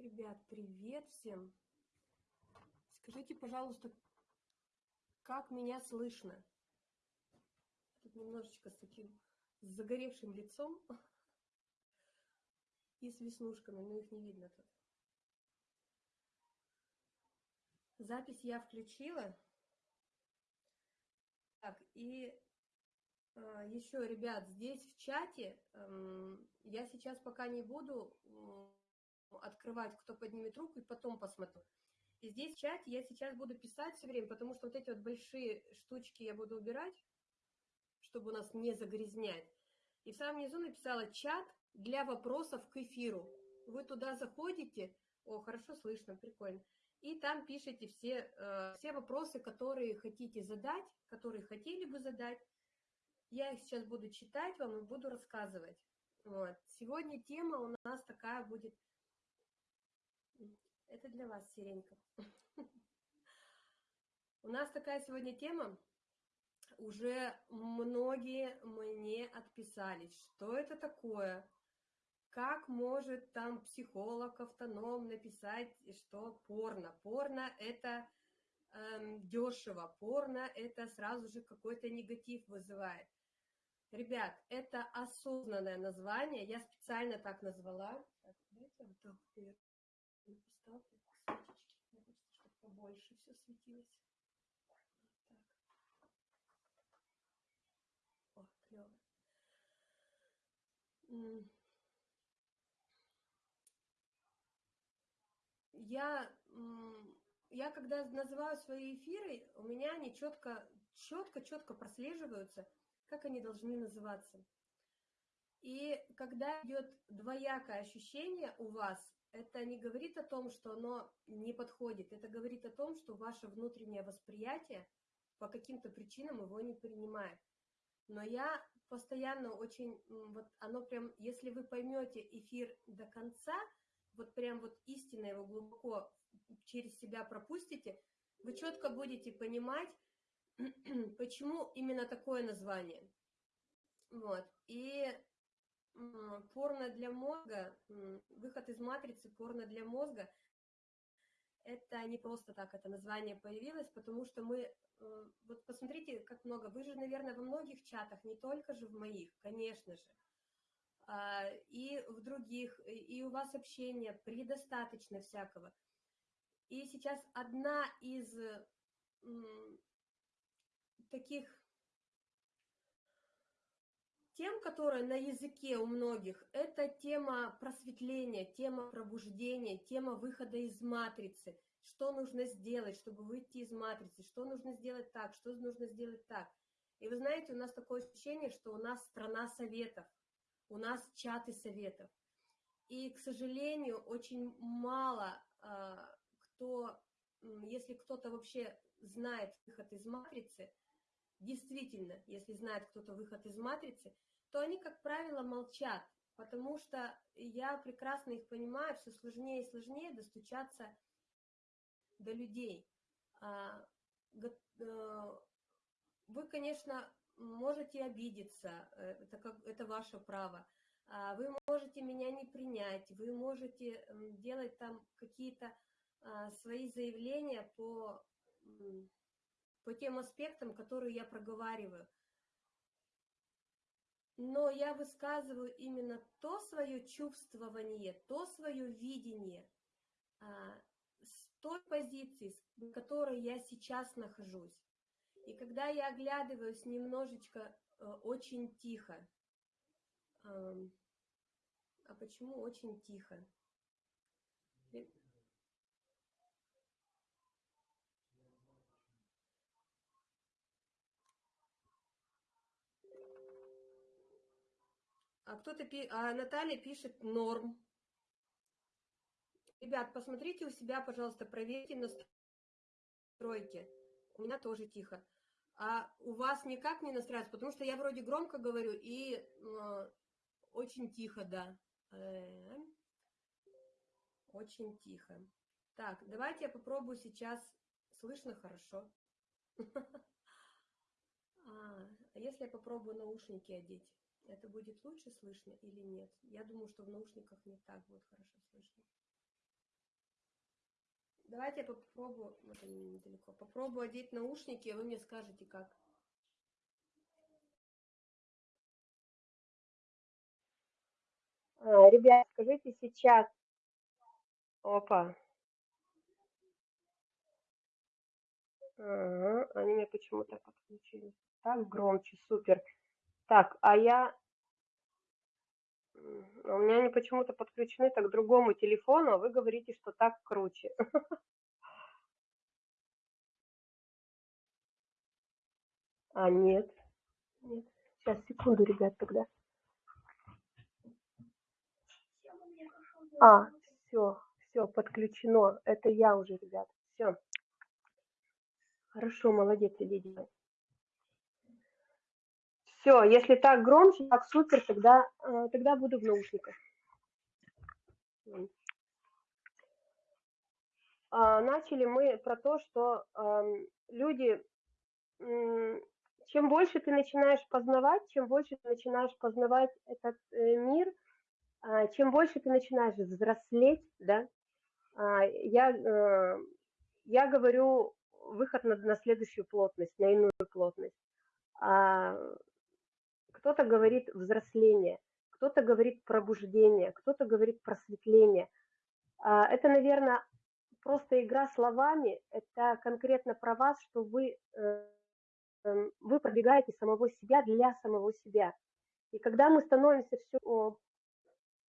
Ребят, привет всем! Скажите, пожалуйста, как меня слышно? Тут немножечко с таким загоревшим лицом и с веснушками, но их не видно тут. Запись я включила. Так, и э, еще, ребят, здесь в чате э, я сейчас пока не буду открывать, кто поднимет руку, и потом посмотрю. И здесь в чате я сейчас буду писать все время, потому что вот эти вот большие штучки я буду убирать, чтобы у нас не загрязнять. И в самом низу написала чат для вопросов к эфиру. Вы туда заходите, о, хорошо слышно, прикольно, и там пишите все, э, все вопросы, которые хотите задать, которые хотели бы задать. Я их сейчас буду читать вам и буду рассказывать. Вот. Сегодня тема у нас такая будет... Это для вас, Сиренька. У нас такая сегодня тема. Уже многие мне отписались, что это такое, как может там психолог автоном написать, что порно? Порно это эм, дешево, порно это сразу же какой-то негатив вызывает. Ребят, это осознанное название, я специально так назвала. Так, вперед поставлю свечечки. Мне хочется, чтобы побольше все светилось. Вот так. О, клево я, я когда называю свои эфиры, у меня они четко, четко, четко прослеживаются, как они должны называться. И когда идет двоякое ощущение у вас, это не говорит о том, что оно не подходит, это говорит о том, что ваше внутреннее восприятие по каким-то причинам его не принимает. Но я постоянно очень, вот оно прям, если вы поймете эфир до конца, вот прям вот истинно его глубоко через себя пропустите, вы четко будете понимать, почему именно такое название. Вот. И порно для мозга, выход из матрицы порно для мозга, это не просто так это название появилось, потому что мы, э, вот посмотрите, как много, вы же, наверное, во многих чатах, не только же в моих, конечно же, а, и в других, и у вас общения предостаточно всякого. И сейчас одна из таких тем, которая на языке у многих, это тема просветления, тема пробуждения, тема выхода из матрицы. Что нужно сделать, чтобы выйти из матрицы, что нужно сделать так, что нужно сделать так. И вы знаете, у нас такое ощущение, что у нас страна советов – у нас чаты советов. И, к сожалению, очень мало э, кто, если кто-то вообще знает выход из матрицы, действительно, если знает кто-то выход из матрицы, то они, как правило, молчат, потому что я прекрасно их понимаю, все сложнее и сложнее достучаться до людей. А, э, вы, конечно, можете обидеться, э, это, как, это ваше право. А, вы можете меня не принять, вы можете делать там какие-то а, свои заявления по, по тем аспектам, которые я проговариваю. Но я высказываю именно то свое чувствование, то свое видение а, с той позиции, в которой я сейчас нахожусь. И когда я оглядываюсь немножечко э, очень тихо, а почему очень тихо? А кто-то, а Наталья пишет норм. Ребят, посмотрите у себя, пожалуйста, проверьте настройки. У меня тоже тихо а у вас никак не настраивается, потому что я вроде громко говорю и э, очень тихо, да. Э, очень тихо. Так, давайте я попробую сейчас. Слышно хорошо? А, а если я попробую наушники одеть, это будет лучше слышно или нет? Я думаю, что в наушниках не так будет хорошо слышно. Давайте я попробую, вот они недалеко, попробую одеть наушники, а вы мне скажете, как. А, ребят, скажите сейчас. Опа. Ага, они мне почему-то подключились. Так, громче, супер. Так, а я... У меня они почему-то подключены так к другому телефону, а вы говорите, что так круче. А, нет. Нет. Сейчас, секунду, ребят, тогда. А, все, все, подключено. Это я уже, ребят. Все. Хорошо, молодец, Лидия. Все, если так громче, так супер, тогда, э, тогда буду в наушниках. А, начали мы про то, что э, люди, чем больше ты начинаешь познавать, чем больше ты начинаешь познавать этот э, мир, э, чем больше ты начинаешь взрослеть, да, э, я, я говорю выход на, на следующую плотность, на иную плотность. Кто-то говорит взросление, кто-то говорит пробуждение, кто-то говорит просветление. А, это, наверное, просто игра словами, это конкретно про вас, что вы, э, эм, вы пробегаете самого себя для самого себя. И когда мы становимся все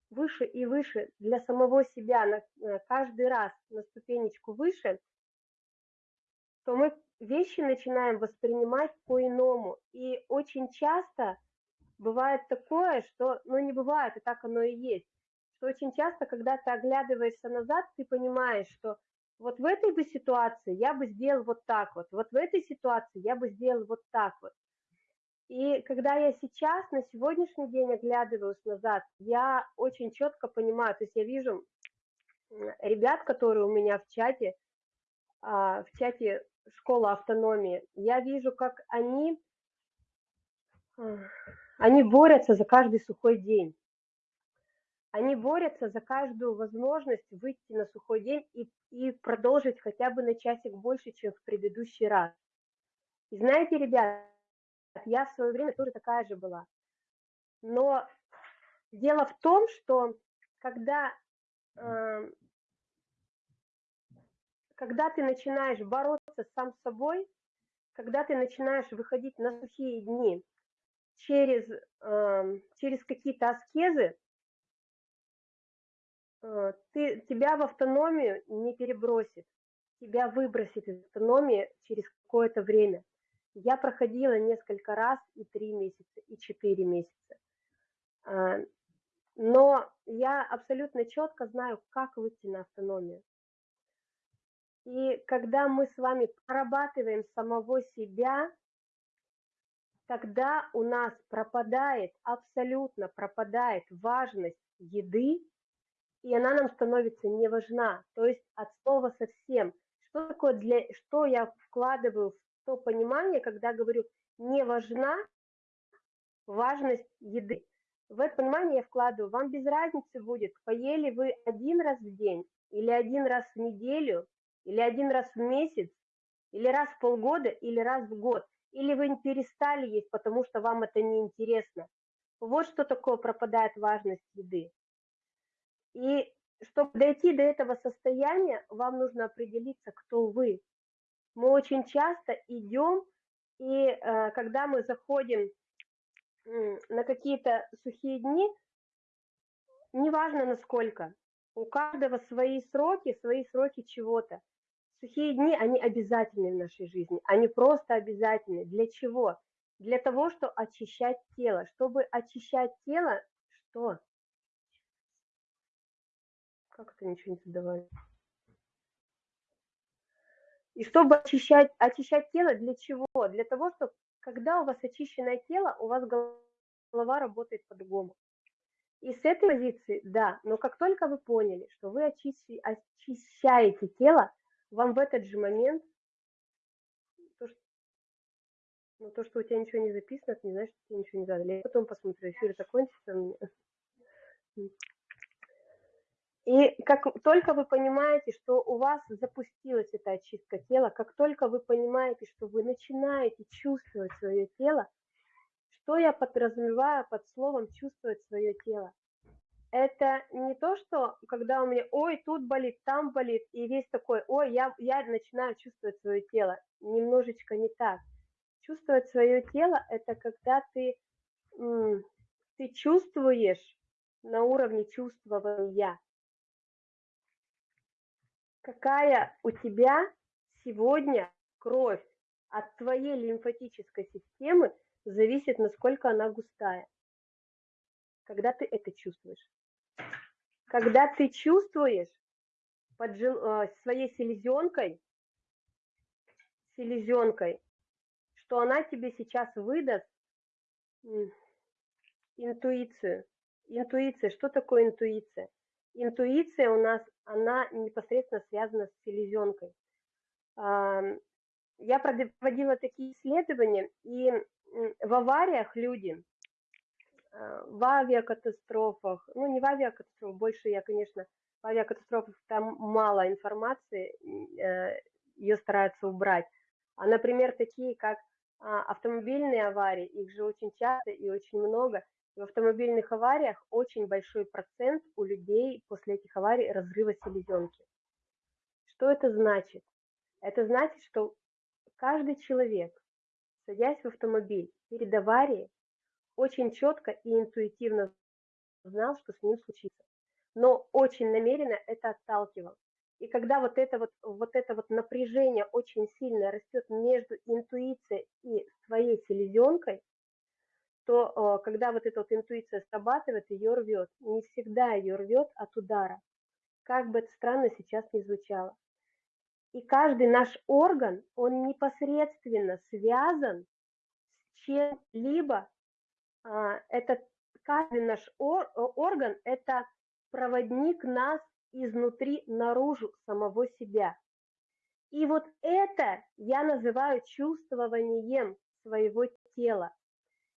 выше и выше для самого себя, на, э, каждый раз на ступенечку выше – то мы вещи начинаем воспринимать по-иному. И очень часто бывает такое, что, ну не бывает, и так оно и есть, что очень часто, когда ты оглядываешься назад, ты понимаешь, что вот в этой бы ситуации я бы сделал вот так вот, вот в этой ситуации я бы сделал вот так вот. И когда я сейчас, на сегодняшний день оглядываюсь назад, я очень четко понимаю, то есть я вижу ребят, которые у меня в чате, а, в чате школа автономии, я вижу, как они, они борются за каждый сухой день. Они борются за каждую возможность выйти на сухой день и, и продолжить хотя бы на часик больше, чем в предыдущий раз. И знаете, ребят, я в свое время тоже такая же была. Но дело в том, что когда э, когда ты начинаешь бороться сам с собой, когда ты начинаешь выходить на сухие дни через, э, через какие-то аскезы, э, ты, тебя в автономию не перебросит, тебя выбросит из автономии через какое-то время. Я проходила несколько раз и три месяца, и четыре месяца. Э, но я абсолютно четко знаю, как выйти на автономию. И когда мы с вами прорабатываем самого себя, тогда у нас пропадает, абсолютно пропадает важность еды, и она нам становится не важна. То есть от слова совсем. Что такое для, что я вкладываю в то понимание, когда говорю не важна важность еды. В это понимание я вкладываю, вам без разницы будет, поели вы один раз в день или один раз в неделю, или один раз в месяц, или раз в полгода, или раз в год. Или вы перестали есть, потому что вам это не интересно. Вот что такое пропадает важность еды. И чтобы дойти до этого состояния, вам нужно определиться, кто вы. Мы очень часто идем, и э, когда мы заходим на какие-то сухие дни, неважно насколько, у каждого свои сроки, свои сроки чего-то. Сухие дни, они обязательны в нашей жизни, они просто обязательны. Для чего? Для того, чтобы очищать тело. Чтобы очищать тело, что? Как это ничего не задавали? И чтобы очищать, очищать тело, для чего? Для того, чтобы когда у вас очищенное тело, у вас голова работает по-другому. И с этой позиции, да, но как только вы поняли, что вы очищаете тело, вам в этот же момент то, что, ну, то, что у тебя ничего не записано, это не значит, что тебе ничего не задали. Я потом посмотрю, эфир закончится меня. И как только вы понимаете, что у вас запустилась эта очистка тела, как только вы понимаете, что вы начинаете чувствовать свое тело, что я подразумеваю под словом чувствовать свое тело? Это не то, что когда у меня, ой, тут болит, там болит, и весь такой, ой, я, я начинаю чувствовать свое тело. Немножечко не так. Чувствовать свое тело – это когда ты, ты чувствуешь на уровне чувствования, какая у тебя сегодня кровь от твоей лимфатической системы зависит, насколько она густая. Когда ты это чувствуешь. Когда ты чувствуешь под жил, э, своей селезенкой, селезенкой, что она тебе сейчас выдаст интуицию. Интуиция. Что такое интуиция? Интуиция у нас, она непосредственно связана с селезенкой. Я проводила такие исследования, и в авариях люди, в авиакатастрофах, ну не в авиакатастрофах, больше я, конечно, в авиакатастрофах там мало информации, э, ее стараются убрать, а, например, такие как а, автомобильные аварии, их же очень часто и очень много, в автомобильных авариях очень большой процент у людей после этих аварий разрыва селезенки. Что это значит? Это значит, что каждый человек садясь в автомобиль перед аварией, очень четко и интуитивно знал, что с ним случится. Но очень намеренно это отталкивал. И когда вот это вот, вот это вот напряжение очень сильно растет между интуицией и своей селезенкой, то э, когда вот эта вот интуиция срабатывает, ее рвет. Не всегда ее рвет от удара. Как бы это странно сейчас не звучало. И каждый наш орган, он непосредственно связан с чем-либо. А, это каждый наш орган – это проводник нас изнутри наружу самого себя. И вот это я называю чувствованием своего тела.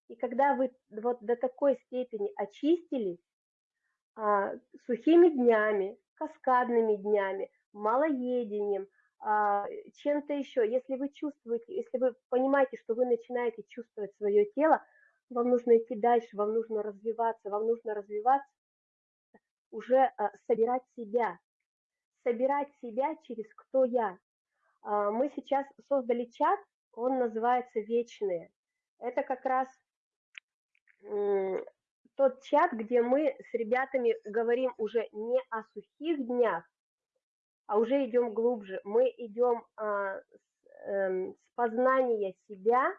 И когда вы вот до такой степени очистились а, сухими днями, каскадными днями, малоедением, а, чем-то еще. Если вы чувствуете, если вы понимаете, что вы начинаете чувствовать свое тело, вам нужно идти дальше, вам нужно развиваться, вам нужно развиваться, уже а, собирать себя, собирать себя через кто я. А, мы сейчас создали чат, он называется «Вечные». Это как раз тот чат, где мы с ребятами говорим уже не о сухих днях, а уже идем глубже. Мы идем а, с, э, с познания себя,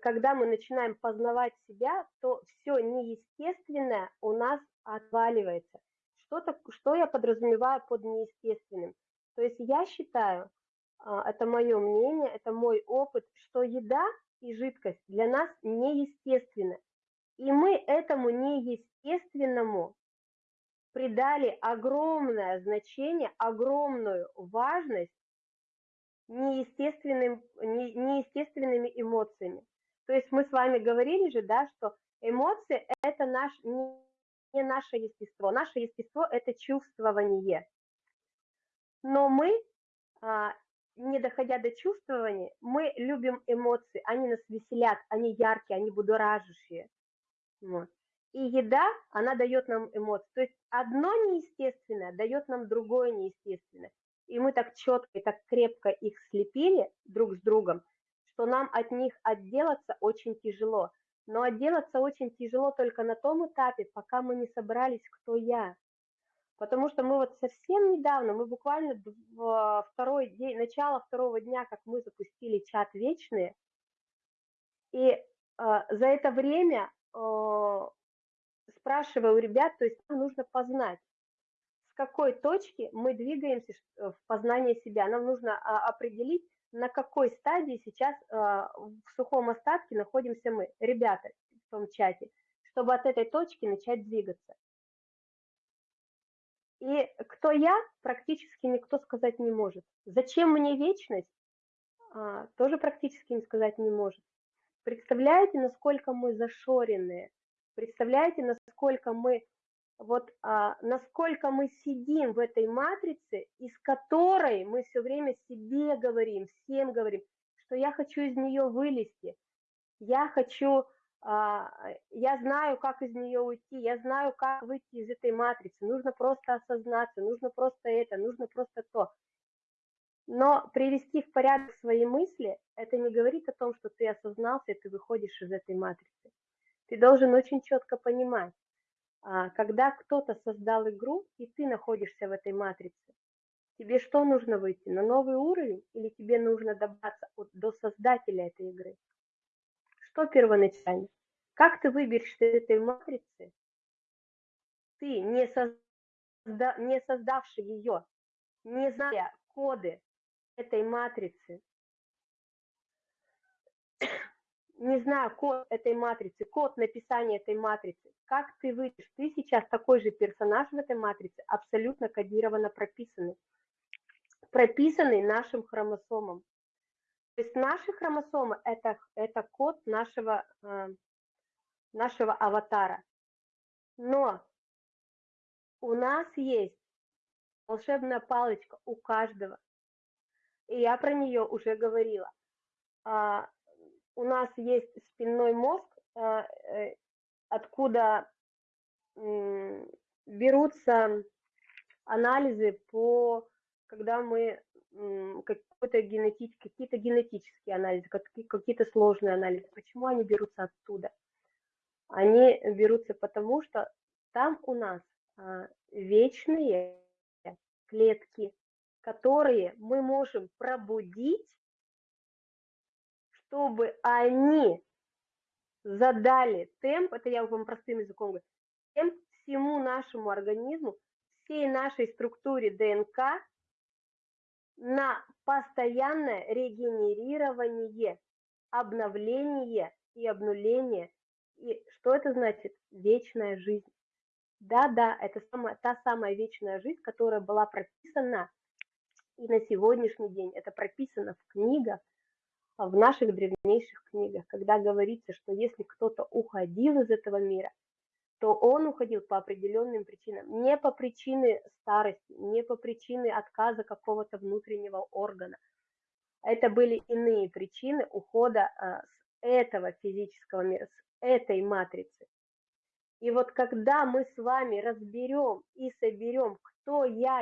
когда мы начинаем познавать себя, то все неестественное у нас отваливается. Что, что я подразумеваю под неестественным? То есть я считаю, а, это мое мнение, это мой опыт, что еда и жидкость для нас неестественны. И мы этому неестественному придали огромное значение, огромную важность неестественным, не, неестественными эмоциями. То есть мы с вами говорили же, да, что эмоции – это наш, не, наше естество. Наше естество – это чувствование. Но мы, а, не доходя до чувствования, мы любим эмоции, они нас веселят, они яркие, они будоражащие. Вот. И еда, она дает нам эмоции. То есть одно неестественное дает нам другое неестественное. И мы так четко и так крепко их слепили друг с другом, что нам от них отделаться очень тяжело. Но отделаться очень тяжело только на том этапе, пока мы не собрались, кто я. Потому что мы вот совсем недавно, мы буквально в второй день, начало второго дня, как мы запустили чат «Вечные», и э, за это время э, спрашиваю у ребят, то есть нам нужно познать, какой точки мы двигаемся э, в познание себя. Нам нужно а, определить, на какой стадии сейчас а, в сухом остатке находимся мы, ребята в том чате, чтобы от этой точки начать двигаться. И кто я, практически никто сказать не может. Зачем мне вечность, а, тоже практически не сказать не может. Представляете, насколько мы зашоренные, Представляете, насколько мы вот а, насколько мы сидим в этой матрице, из которой мы все время себе говорим, всем говорим, что я хочу из нее вылезти, я хочу, а, я знаю, как из нее уйти, я знаю, как выйти из этой матрицы, нужно просто осознаться, нужно просто это, нужно просто то. Но привести в порядок свои мысли, это не говорит о том, что ты осознался и ты выходишь из этой матрицы. Ты должен очень четко понимать, когда кто-то создал игру, и ты находишься в этой матрице, тебе что нужно выйти? На новый уровень или тебе нужно добраться до создателя этой игры? Что первоначально? Как ты выберешься из этой матрицы? Ты, не, созда, не создавший ее, не зная коды этой матрицы, не знаю код этой матрицы, код написания этой матрицы, как ты выйдешь, ты сейчас такой же персонаж в этой матрице, абсолютно кодированно прописанный, прописанный нашим хромосомом. То есть наши хромосомы это, это код нашего, э, нашего аватара. Но у нас есть волшебная палочка у каждого. И я про нее уже говорила. У нас есть спинной мозг, а, э, откуда берутся анализы по, когда мы какой-то генетический, какие-то генетические анализы, какие-то сложные анализы. Почему они берутся оттуда? Они берутся потому, что там у нас а, вечные клетки, которые мы можем пробудить чтобы они задали темп, это я вам простым языком говорю, темп всему нашему организму, всей нашей структуре ДНК на постоянное регенерирование, обновление и обнуление. И что это значит? Вечная жизнь. Да-да, это самая, та самая вечная жизнь, которая была прописана и на сегодняшний день. Это прописано в книгах, в наших древнейших книгах, когда говорится, что если кто-то уходил из этого мира, то он уходил по определенным причинам, не по причине старости, не по причине отказа какого-то внутреннего органа. Это были иные причины ухода а, с этого физического мира, с этой матрицы. И вот когда мы с вами разберем и соберем, кто я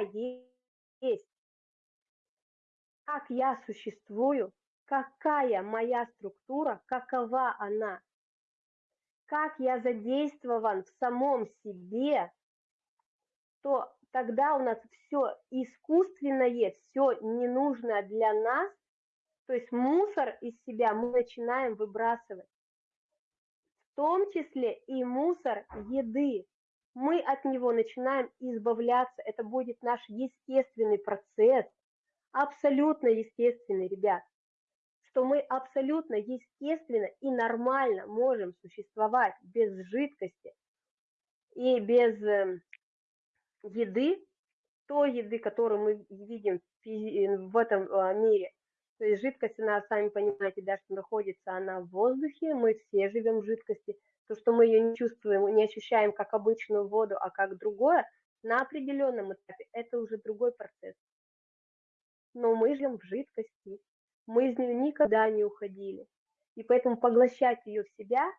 есть, как я существую, какая моя структура, какова она, как я задействован в самом себе, то тогда у нас все искусственное, все ненужное для нас, то есть мусор из себя мы начинаем выбрасывать. В том числе и мусор еды. Мы от него начинаем избавляться. Это будет наш естественный процесс, абсолютно естественный, ребят что мы абсолютно естественно и нормально можем существовать без жидкости и без эм, еды, той еды, которую мы видим в этом а, мире. То есть жидкость, она, сами понимаете, да, что находится она в воздухе, мы все живем в жидкости. То, что мы ее не чувствуем, не ощущаем как обычную воду, а как другое, на определенном этапе это уже другой процесс. Но мы живем в жидкости, мы из нее никогда не уходили. И поэтому поглощать ее в себя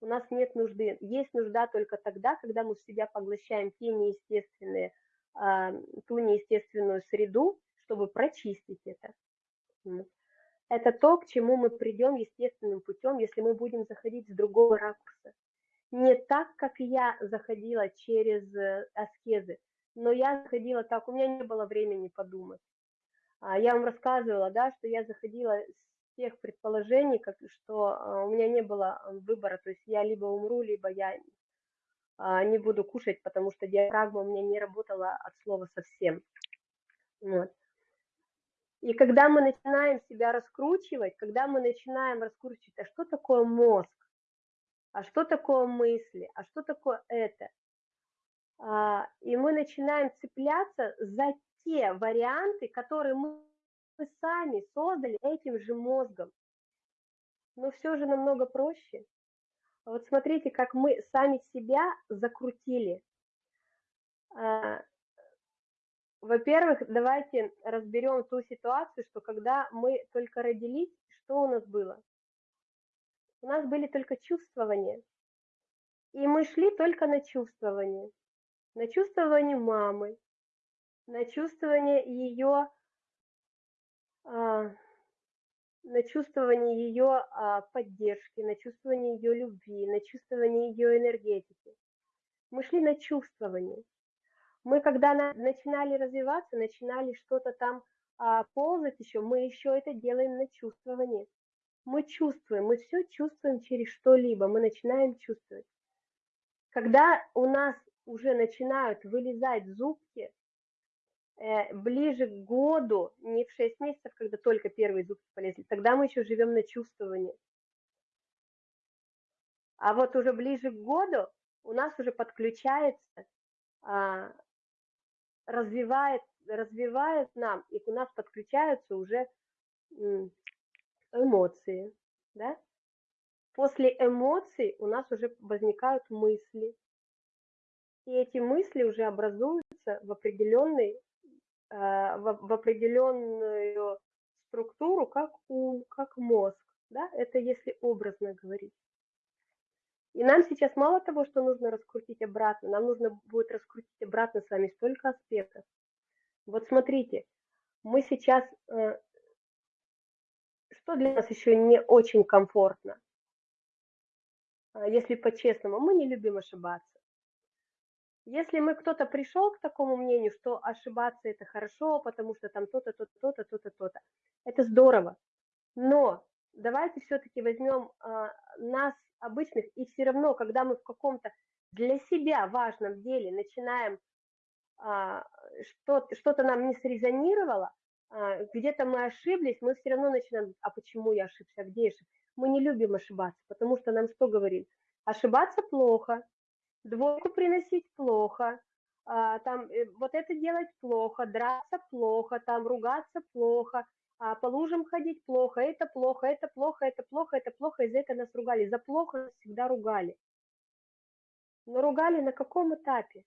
у нас нет нужды. Есть нужда только тогда, когда мы в себя поглощаем те неестественные, ту неестественную среду, чтобы прочистить это. Это то, к чему мы придем естественным путем, если мы будем заходить с другого ракурса. Не так, как я заходила через э, аскезы, но я заходила так, у меня не было времени подумать. А, я вам рассказывала, да, что я заходила с тех предположений, как, что а, у меня не было выбора, то есть я либо умру, либо я а, не буду кушать, потому что диафрагма у меня не работала от слова совсем. Вот. И когда мы начинаем себя раскручивать, когда мы начинаем раскручивать, а что такое мозг, а что такое мысли, а что такое это, и мы начинаем цепляться за те варианты, которые мы сами создали этим же мозгом. Но все же намного проще. Вот смотрите, как мы сами себя закрутили. А, во-первых, давайте разберем ту ситуацию, что когда мы только родились, что у нас было? У нас были только чувствования. И мы шли только на чувствование. На чувствование мамы, на чувствование ее, а, на чувствование ее а, поддержки, на чувствование ее любви, на чувствование ее энергетики. Мы шли на чувствование. Мы, когда на, начинали развиваться, начинали что-то там а, ползать еще, мы еще это делаем на чувствование. Мы чувствуем, мы все чувствуем через что-либо, мы начинаем чувствовать. Когда у нас уже начинают вылезать зубки, ближе к году, не в 6 месяцев, когда только первые зубки полезли, тогда мы еще живем на чувствовании. А вот уже ближе к году у нас уже подключается, а, развивает, развивает нам, и у нас подключаются уже эмоции, да? После эмоций у нас уже возникают мысли. И эти мысли уже образуются в определенный, э, в определенную структуру, как ум, как мозг. Да? Это если образно говорить. И нам сейчас мало того, что нужно раскрутить обратно, нам нужно будет раскрутить обратно с вами столько аспектов. Вот смотрите, мы сейчас, э, что для нас еще не очень комфортно? А, если по-честному, мы не любим ошибаться. Если мы кто-то пришел к такому мнению, что ошибаться это хорошо, потому что там то-то, то-то, то-то, то-то, то-то, это здорово. Но давайте все-таки возьмем а, нас, обычных, и все равно, когда мы в каком-то для себя важном деле начинаем, а, что, что-то нам не срезонировало, а, где-то мы ошиблись, мы все равно начинаем, а почему я ошибся, а где я ошибся? Мы не любим ошибаться, потому что нам что говорит? Ошибаться плохо, двойку приносить плохо, а, там э, вот это делать плохо, драться плохо, там ругаться плохо, а, по лужам ходить плохо, это плохо, это плохо, это плохо, это плохо, и за это нас ругали. За плохо нас всегда ругали. Но ругали на каком этапе?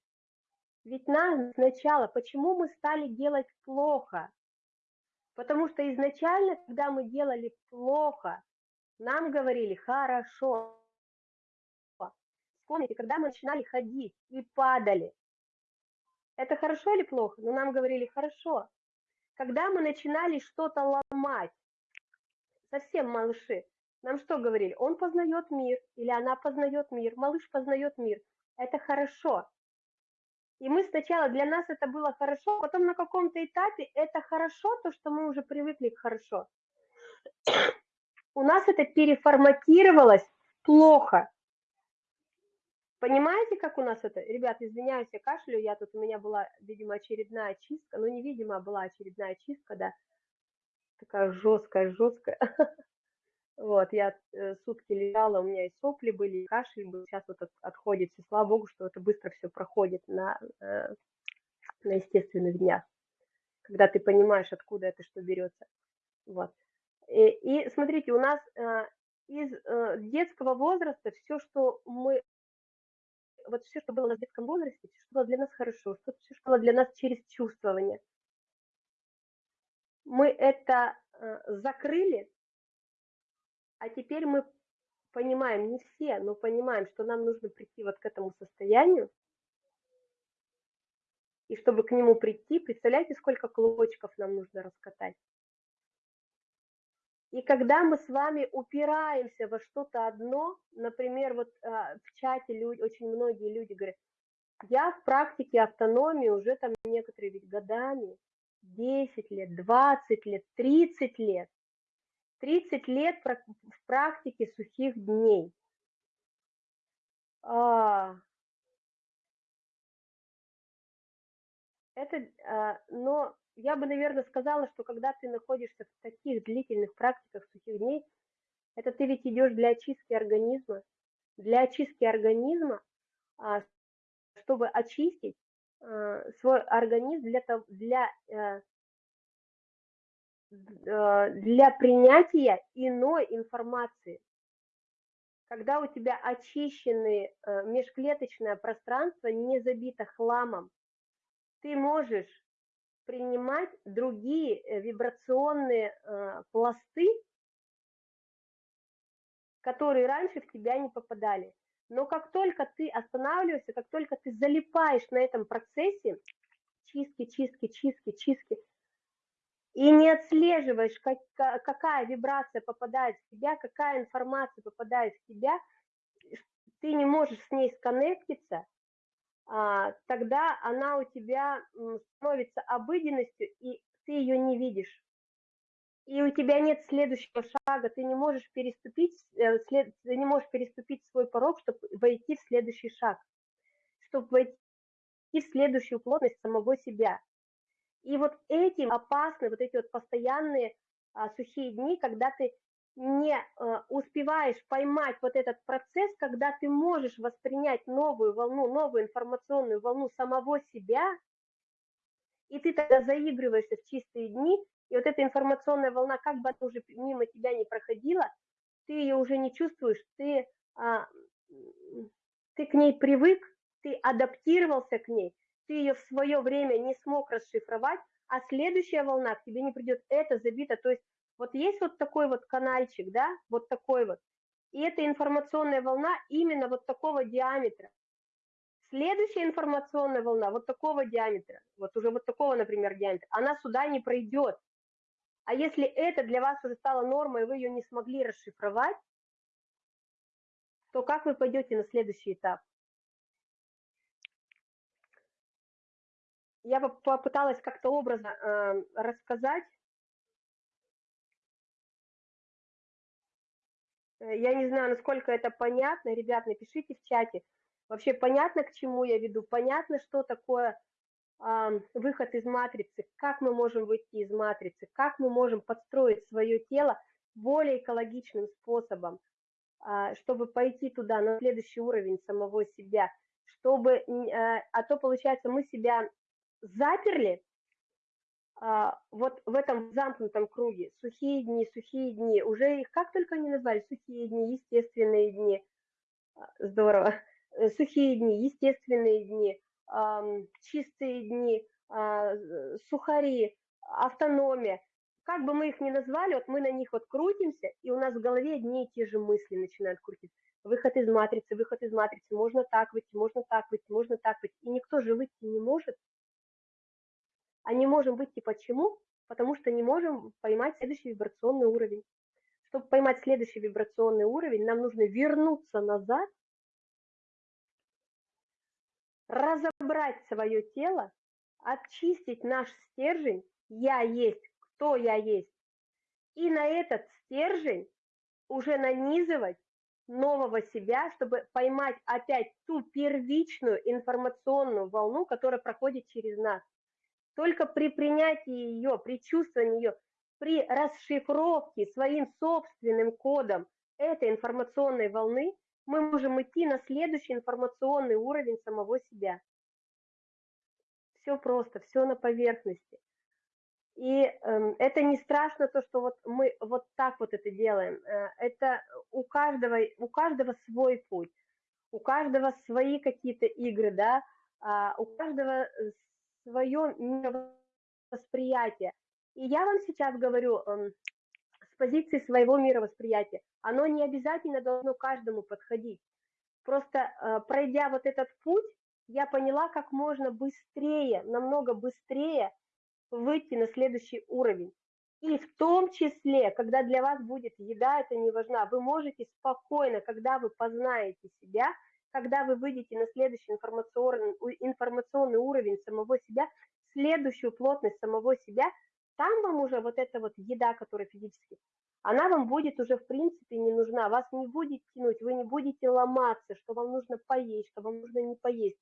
Ведь нас сначала, почему мы стали делать плохо? Потому что изначально, когда мы делали плохо, нам говорили хорошо. Вспомните, когда мы начинали ходить и падали. Это хорошо или плохо? Но нам говорили хорошо. Когда мы начинали что-то ломать, совсем малыши, нам что говорили? Он познает мир или она познает мир, малыш познает мир. Это хорошо. И мы сначала, для нас это было хорошо, потом на каком-то этапе это хорошо, то, что мы уже привыкли к хорошо у нас это переформатировалось плохо. Понимаете, как у нас это? Ребят, извиняюсь, я кашлю, я тут, у меня была, видимо, очередная чистка, ну, невидимо, была очередная чистка, да, такая жесткая, жесткая. Вот, я э, сутки лежала, у меня и сопли были, и кашель был, сейчас вот отходит, все, слава богу, что это быстро все проходит на, э, на естественных днях, когда ты понимаешь, откуда это что берется. Вот. Э, и смотрите, у нас из детского возраста все, что мы, вот все, что было у в детском возрасте, все, что было для нас хорошо, все, что было для нас через чувствование, мы это закрыли, а теперь мы понимаем, не все, но понимаем, что нам нужно прийти вот к этому состоянию, и чтобы к нему прийти, представляете, сколько клочков нам нужно раскатать? И когда мы с вами упираемся во что-то одно, например, вот а, в чате люди, очень многие люди говорят, я в практике автономии уже там некоторые ведь годами, 10 лет, 20 лет, 30 лет. 30 лет в практике сухих дней. А, это, а, но я бы, наверное, сказала, что когда ты находишься в таких длительных практиках сухих дней, это ты ведь идешь для очистки организма. Для очистки организма, а, чтобы очистить а, свой организм для, для, э, э, для принятия иной информации. Когда у тебя очищенное э, межклеточное пространство не забито хламом, ты можешь принимать другие э, вибрационные э, пласты, которые раньше в тебя не попадали. Но как только ты останавливаешься, как только ты залипаешь на этом процессе, чистки, чистки, чистки, чистки, и не отслеживаешь, как, какая вибрация попадает в тебя, какая информация попадает в тебя, ты не можешь с ней сконнектиться, тогда она у тебя становится обыденностью, и ты ее не видишь. И у тебя нет следующего шага, ты не можешь переступить, э, след, ты не можешь переступить свой порог, чтобы войти в следующий шаг, чтобы войти в следующую плотность самого себя. И вот этим опасны вот эти вот постоянные а, сухие дни, когда ты не а, успеваешь поймать вот этот процесс, когда ты можешь воспринять новую волну, новую информационную волну самого себя, и ты тогда заигрываешься в чистые дни, и вот эта информационная волна, как бы она уже мимо тебя не проходила, ты ее уже не чувствуешь, ты, а, ты к ней привык, ты адаптировался к ней, ты ее в свое время не смог расшифровать, а следующая волна к тебе не придет, это забито, то есть вот есть вот такой вот канальчик, да, вот такой вот, и эта информационная волна именно вот такого диаметра. Следующая информационная волна вот такого диаметра, вот уже вот такого, например, диаметра, она сюда не пройдет. А если это для вас уже стало нормой, и вы ее не смогли расшифровать, то как вы пойдете на следующий этап? я попыталась как-то образно э, рассказать. Я не знаю, насколько это понятно. Ребят, напишите в чате. Вообще понятно, к чему я веду? Понятно, что такое э, выход из матрицы? Как мы можем выйти из матрицы? Как мы можем подстроить свое тело более экологичным способом, э, чтобы пойти туда, на следующий уровень самого себя? Чтобы, э, а то, получается, мы себя заперли а, вот в этом замкнутом круге, сухие дни, сухие дни, уже их как только они назвали, сухие дни, естественные дни, а, здорово, э, сухие дни, естественные дни, чистые дни, а, сухари, автономия, как бы мы их ни назвали, вот мы на них вот крутимся, и у нас в голове одни и те же мысли начинают крутиться. Выход из матрицы, выход из матрицы, можно так выйти, можно так выйти, можно так выйти. И никто же выйти не может, а не можем выйти почему? Потому что не можем поймать следующий вибрационный уровень. Чтобы поймать следующий вибрационный уровень, нам нужно вернуться назад, разобрать свое тело, очистить наш стержень «я есть», «кто я есть», и на этот стержень уже нанизывать нового себя, чтобы поймать опять ту первичную информационную волну, которая проходит через нас. Только при принятии ее, при чувствовании ее, при расшифровке своим собственным кодом этой информационной волны, мы можем идти на следующий информационный уровень самого себя. Все просто, все на поверхности. И э, это не страшно то, что вот мы вот так вот это делаем. Э, это у каждого, у каждого свой путь, у каждого свои какие-то игры, да, а у каждого свое мировосприятие. И я вам сейчас говорю эм, с позиции своего мировосприятия. Оно не обязательно должно каждому подходить. Просто э, пройдя вот этот путь, я поняла, как можно быстрее, намного быстрее выйти на следующий уровень. И в том числе, когда для вас будет еда, это не важно, вы можете спокойно, когда вы познаете себя, когда вы выйдете на следующий информационный, информационный уровень самого себя, следующую плотность самого себя, там вам уже вот эта вот еда, которая физически, она вам будет уже в принципе не нужна, вас не будет тянуть, вы не будете ломаться, что вам нужно поесть, что вам нужно не поесть.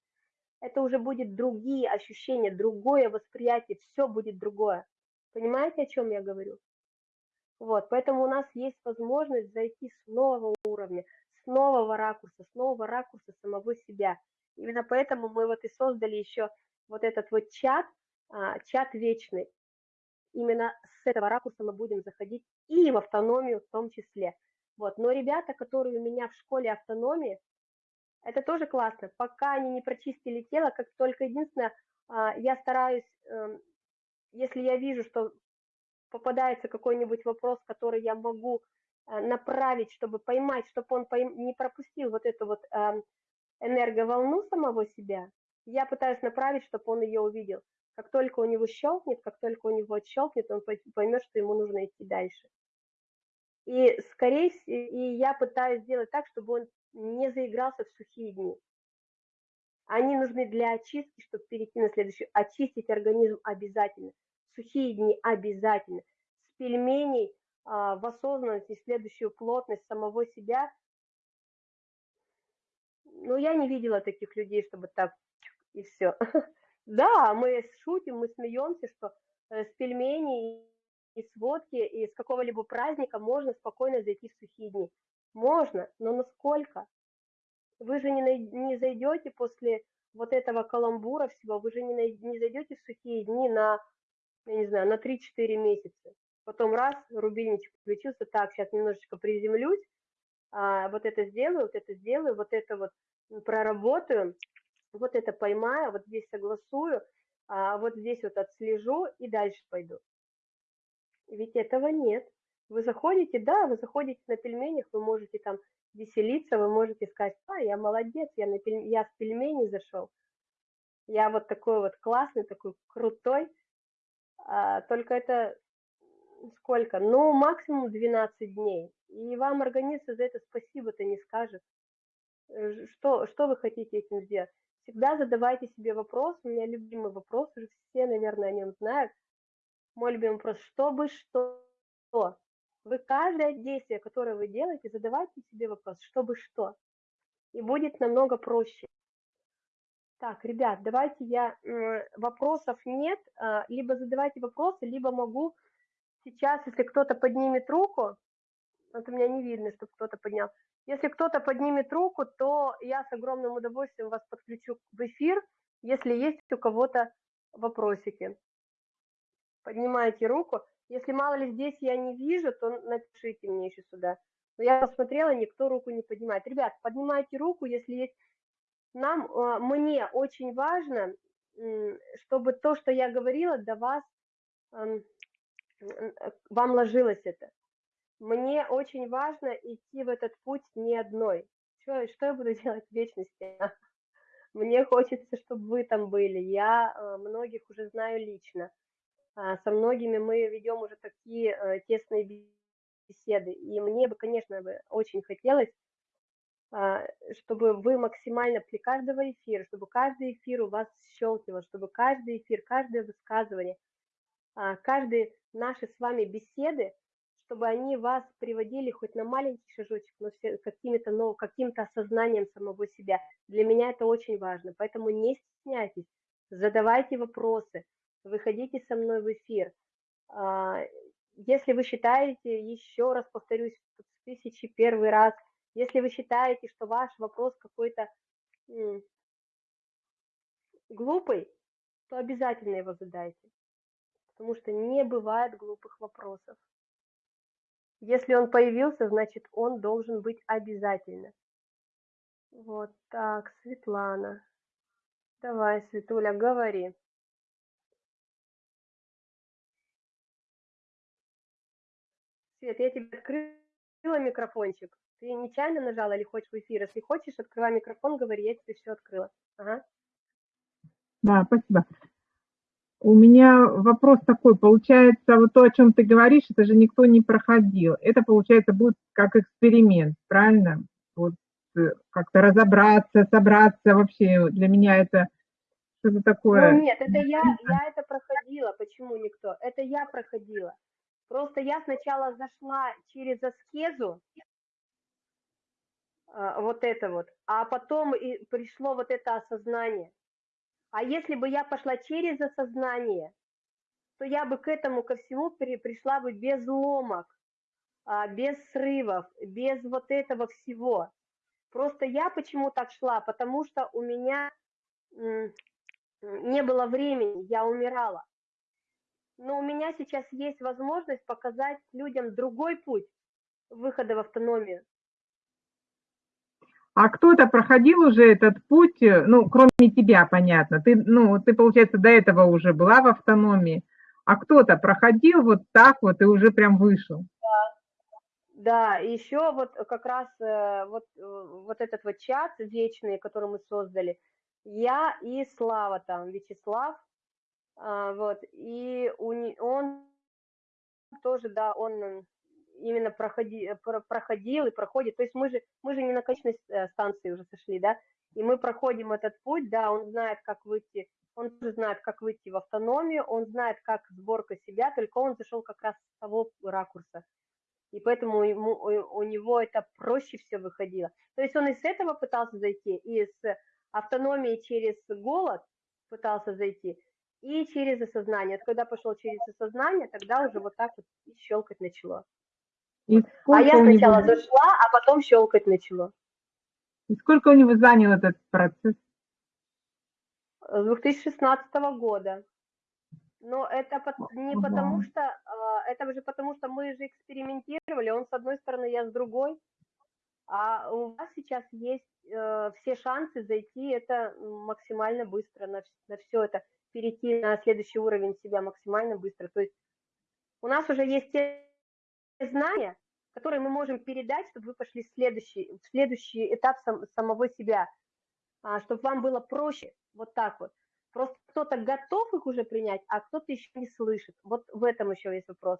Это уже будет другие ощущения, другое восприятие, все будет другое. Понимаете, о чем я говорю? Вот, поэтому у нас есть возможность зайти с нового уровня, с нового ракурса, с нового ракурса самого себя. Именно поэтому мы вот и создали еще вот этот вот чат, а, чат вечный. Именно с этого ракурса мы будем заходить и в автономию в том числе. Вот. Но ребята, которые у меня в школе автономии, это тоже классно. Пока они не прочистили тело, как только единственное, а, я стараюсь, эм, если я вижу, что попадается какой-нибудь вопрос, который я могу направить, чтобы поймать, чтобы он не пропустил вот эту вот эм, энерговолну самого себя, я пытаюсь направить, чтобы он ее увидел. Как только у него щелкнет, как только у него отщелкнет, он поймет, что ему нужно идти дальше. И скорее и я пытаюсь сделать так, чтобы он не заигрался в сухие дни. Они нужны для очистки, чтобы перейти на следующий. Очистить организм обязательно. Сухие дни обязательно. С пельменей а, в осознанности, следующую плотность самого себя. Ну, я не видела таких людей, чтобы так и все. Да, мы шутим, мы смеемся, что э, с пельменей и с водки, и с какого-либо праздника можно спокойно зайти в сухие дни. Можно, но насколько? Вы же не, не зайдете после вот этого каламбура всего, вы же не, не зайдете в сухие дни на, я не знаю, на 3-4 месяца. Потом раз, рубильничек включился, так, сейчас немножечко приземлюсь, а, вот это сделаю, вот это сделаю, вот это вот проработаю, вот это поймаю, вот здесь согласую, а вот здесь вот отслежу и дальше пойду. Ведь этого нет. Вы заходите, да, вы заходите на пельменях, вы можете там веселиться, вы можете сказать, а, я молодец, я, на пель... я с пельменей зашел. Я вот такой вот классный, такой крутой. А, только это сколько? Ну, максимум 12 дней. И вам организм за это спасибо-то не скажет. Э, что, что вы хотите этим сделать? Всегда задавайте себе вопрос. У меня любимый вопрос, уже все, наверное, о нем знают. Мой любимый вопрос, чтобы что? Вы каждое действие, которое вы делаете, задавайте себе вопрос, чтобы что. И будет намного проще. Так, ребят, давайте я... Вопросов нет. А, либо задавайте вопросы, либо могу сейчас, если кто-то поднимет руку, вот у меня не видно, чтобы кто-то поднял. Если кто-то поднимет руку, то я с огромным удовольствием вас подключу в эфир, если есть у кого-то вопросики. Поднимайте руку. Если мало ли здесь я не вижу, то напишите мне еще сюда. Но я посмотрела, никто руку не поднимает. Ребят, поднимайте руку, если есть. Нам, э, мне очень важно, чтобы то, что я говорила, до вас, эм, вам ложилось это. Мне очень важно идти в этот путь не одной. Что, что я буду делать в вечности? Мне хочется, чтобы вы там были. Я э, многих уже знаю лично. А, со многими мы ведем уже такие э, тесные беседы. И мне бы, конечно, очень хотелось, а, чтобы вы максимально при каждого эфира, чтобы каждый эфир у вас щелкивал, чтобы каждый эфир, каждое высказывание, а, каждые наши с вами беседы, чтобы они вас приводили хоть на маленький шажочек, но каким-то но каким-то осознанием самого себя. Для меня это очень важно, поэтому не стесняйтесь, задавайте вопросы, выходите со мной в эфир. А, если вы считаете, еще раз повторюсь, в тысячи первый раз, если вы считаете, что ваш вопрос какой-то глупый, то обязательно его задайте, потому что не бывает глупых вопросов. Если он появился, значит, он должен быть обязательно. Вот так, Светлана. Давай, Светуля, говори. Свет, я тебе открыла микрофончик. Ты нечаянно нажала или хочешь в эфир? Если хочешь, открывай микрофон, говори, я тебе все открыла. Ага. Да, спасибо. У меня вопрос такой, получается, вот то, о чем ты говоришь, это же никто не проходил. Это, получается, будет как эксперимент, правильно? Вот э, как-то разобраться, собраться, вообще для меня это что-то такое. Ну нет, это я, я это проходила. Почему никто? Это я проходила. Просто я сначала зашла через аскезу, а, вот это вот, а потом и пришло вот это осознание. А если бы я пошла через осознание, то я бы к этому ко всему при, пришла бы без ломок, а, без срывов, без вот этого всего. Просто я почему так шла? Потому что у меня не было времени, я умирала но у меня сейчас есть возможность показать людям другой путь выхода в автономию. А кто-то проходил уже этот путь, э, ну, кроме тебя, понятно. Ты, ну, ты, получается, до этого уже была в автономии, а кто-то проходил вот так вот и уже прям вышел. Да, еще вот как раз э, вот, э, вот этот вот чат вечный, который мы создали, я и Слава там, Вячеслав, а, вот, и он тоже, да, он именно проходи, проходил и проходит, то есть мы же, мы же не на конечной э, станции уже сошли, да, и мы проходим этот путь, да, он знает, как выйти, он тоже знает, как выйти в автономию, он знает, как сборка себя, только он зашел как раз с того ракурса, и поэтому ему, у него это проще все выходило. То есть он и с этого пытался зайти, и с автономии через голод пытался зайти, и через осознание. Когда пошел через осознание, тогда уже вот так вот щелкать начало. И а я сначала него... зашла, а потом щелкать начала. И сколько у него занял этот процесс? С 2016 года. Но это не потому что, а, это уже потому что мы же экспериментировали, он с одной стороны, я с другой, а у вас сейчас есть э, все шансы зайти это максимально быстро на, на все это, перейти на следующий уровень себя максимально быстро. То есть у нас уже есть те знания, которые мы можем передать, чтобы вы пошли в следующий, в следующий этап сам, самого себя, а, чтобы вам было проще, вот так вот. Просто кто-то готов их уже принять, а кто-то еще не слышит. Вот в этом еще есть вопрос.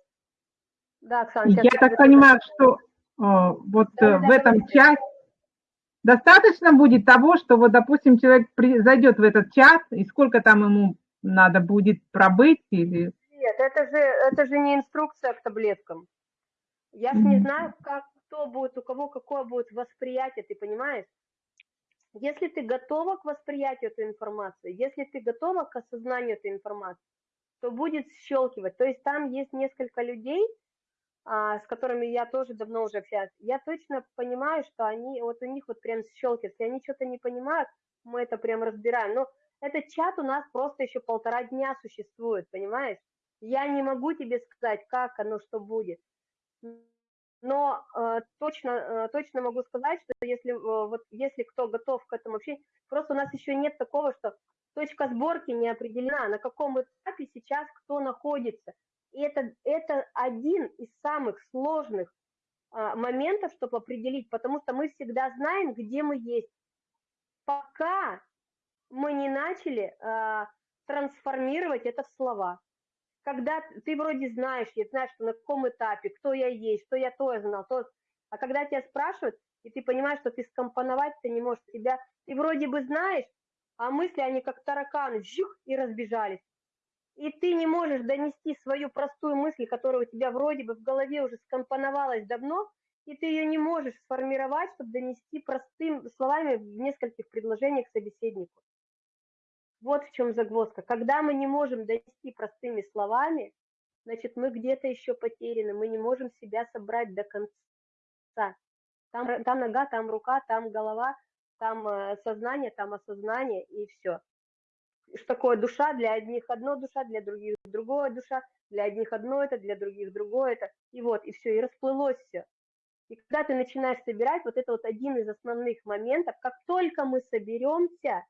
Да, Оксана. Я так понимаю, что о, вот да, в да, этом да, чате достаточно будет того, что вот, допустим, человек при, зайдет в этот чат, и сколько там ему надо будет пробыть или... Нет, это же, это же не инструкция к таблеткам. Я же не знаю, как кто будет, у кого какое будет восприятие, ты понимаешь? Если ты готова к восприятию этой информации, если ты готова к осознанию этой информации, то будет щелкивать. То есть там есть несколько людей, а, с которыми я тоже давно уже общаюсь. Я точно понимаю, что они, вот у них вот прям щелкает. Если они что-то не понимают, мы это прям разбираем. Но этот чат у нас просто еще полтора дня существует, понимаешь? Я не могу тебе сказать, как оно, что будет. Но э, точно, э, точно могу сказать, что если, э, вот, если кто готов к этому общению, просто у нас еще нет такого, что точка сборки не определена, на каком этапе сейчас кто находится. И это, это один из самых сложных э, моментов, чтобы определить, потому что мы всегда знаем, где мы есть. Пока мы не начали э, трансформировать это в слова когда ты вроде знаешь, я знаю, что на каком этапе, кто я есть, что я то знал, то... А когда тебя спрашивают, и ты понимаешь, что ты скомпоновать ты не можешь себя, ты вроде бы знаешь, а мысли, они как тараканы, жух, и разбежались. И ты не можешь донести свою простую мысль, которая у тебя вроде бы в голове уже скомпоновалась давно, и ты ее не можешь сформировать, чтобы донести простыми словами в нескольких предложениях собеседнику. Вот в чем загвоздка. Когда мы не можем донести простыми словами, значит, мы где-то еще потеряны, мы не можем себя собрать до конца. Там, там нога, там рука, там голова, там э, сознание, там осознание и все. Что такое душа? Для одних одно душа, для других другое душа, для одних одно это, для других другое это. И вот, и все, и расплылось все. И когда ты начинаешь собирать, вот это вот один из основных моментов, как только мы соберемся,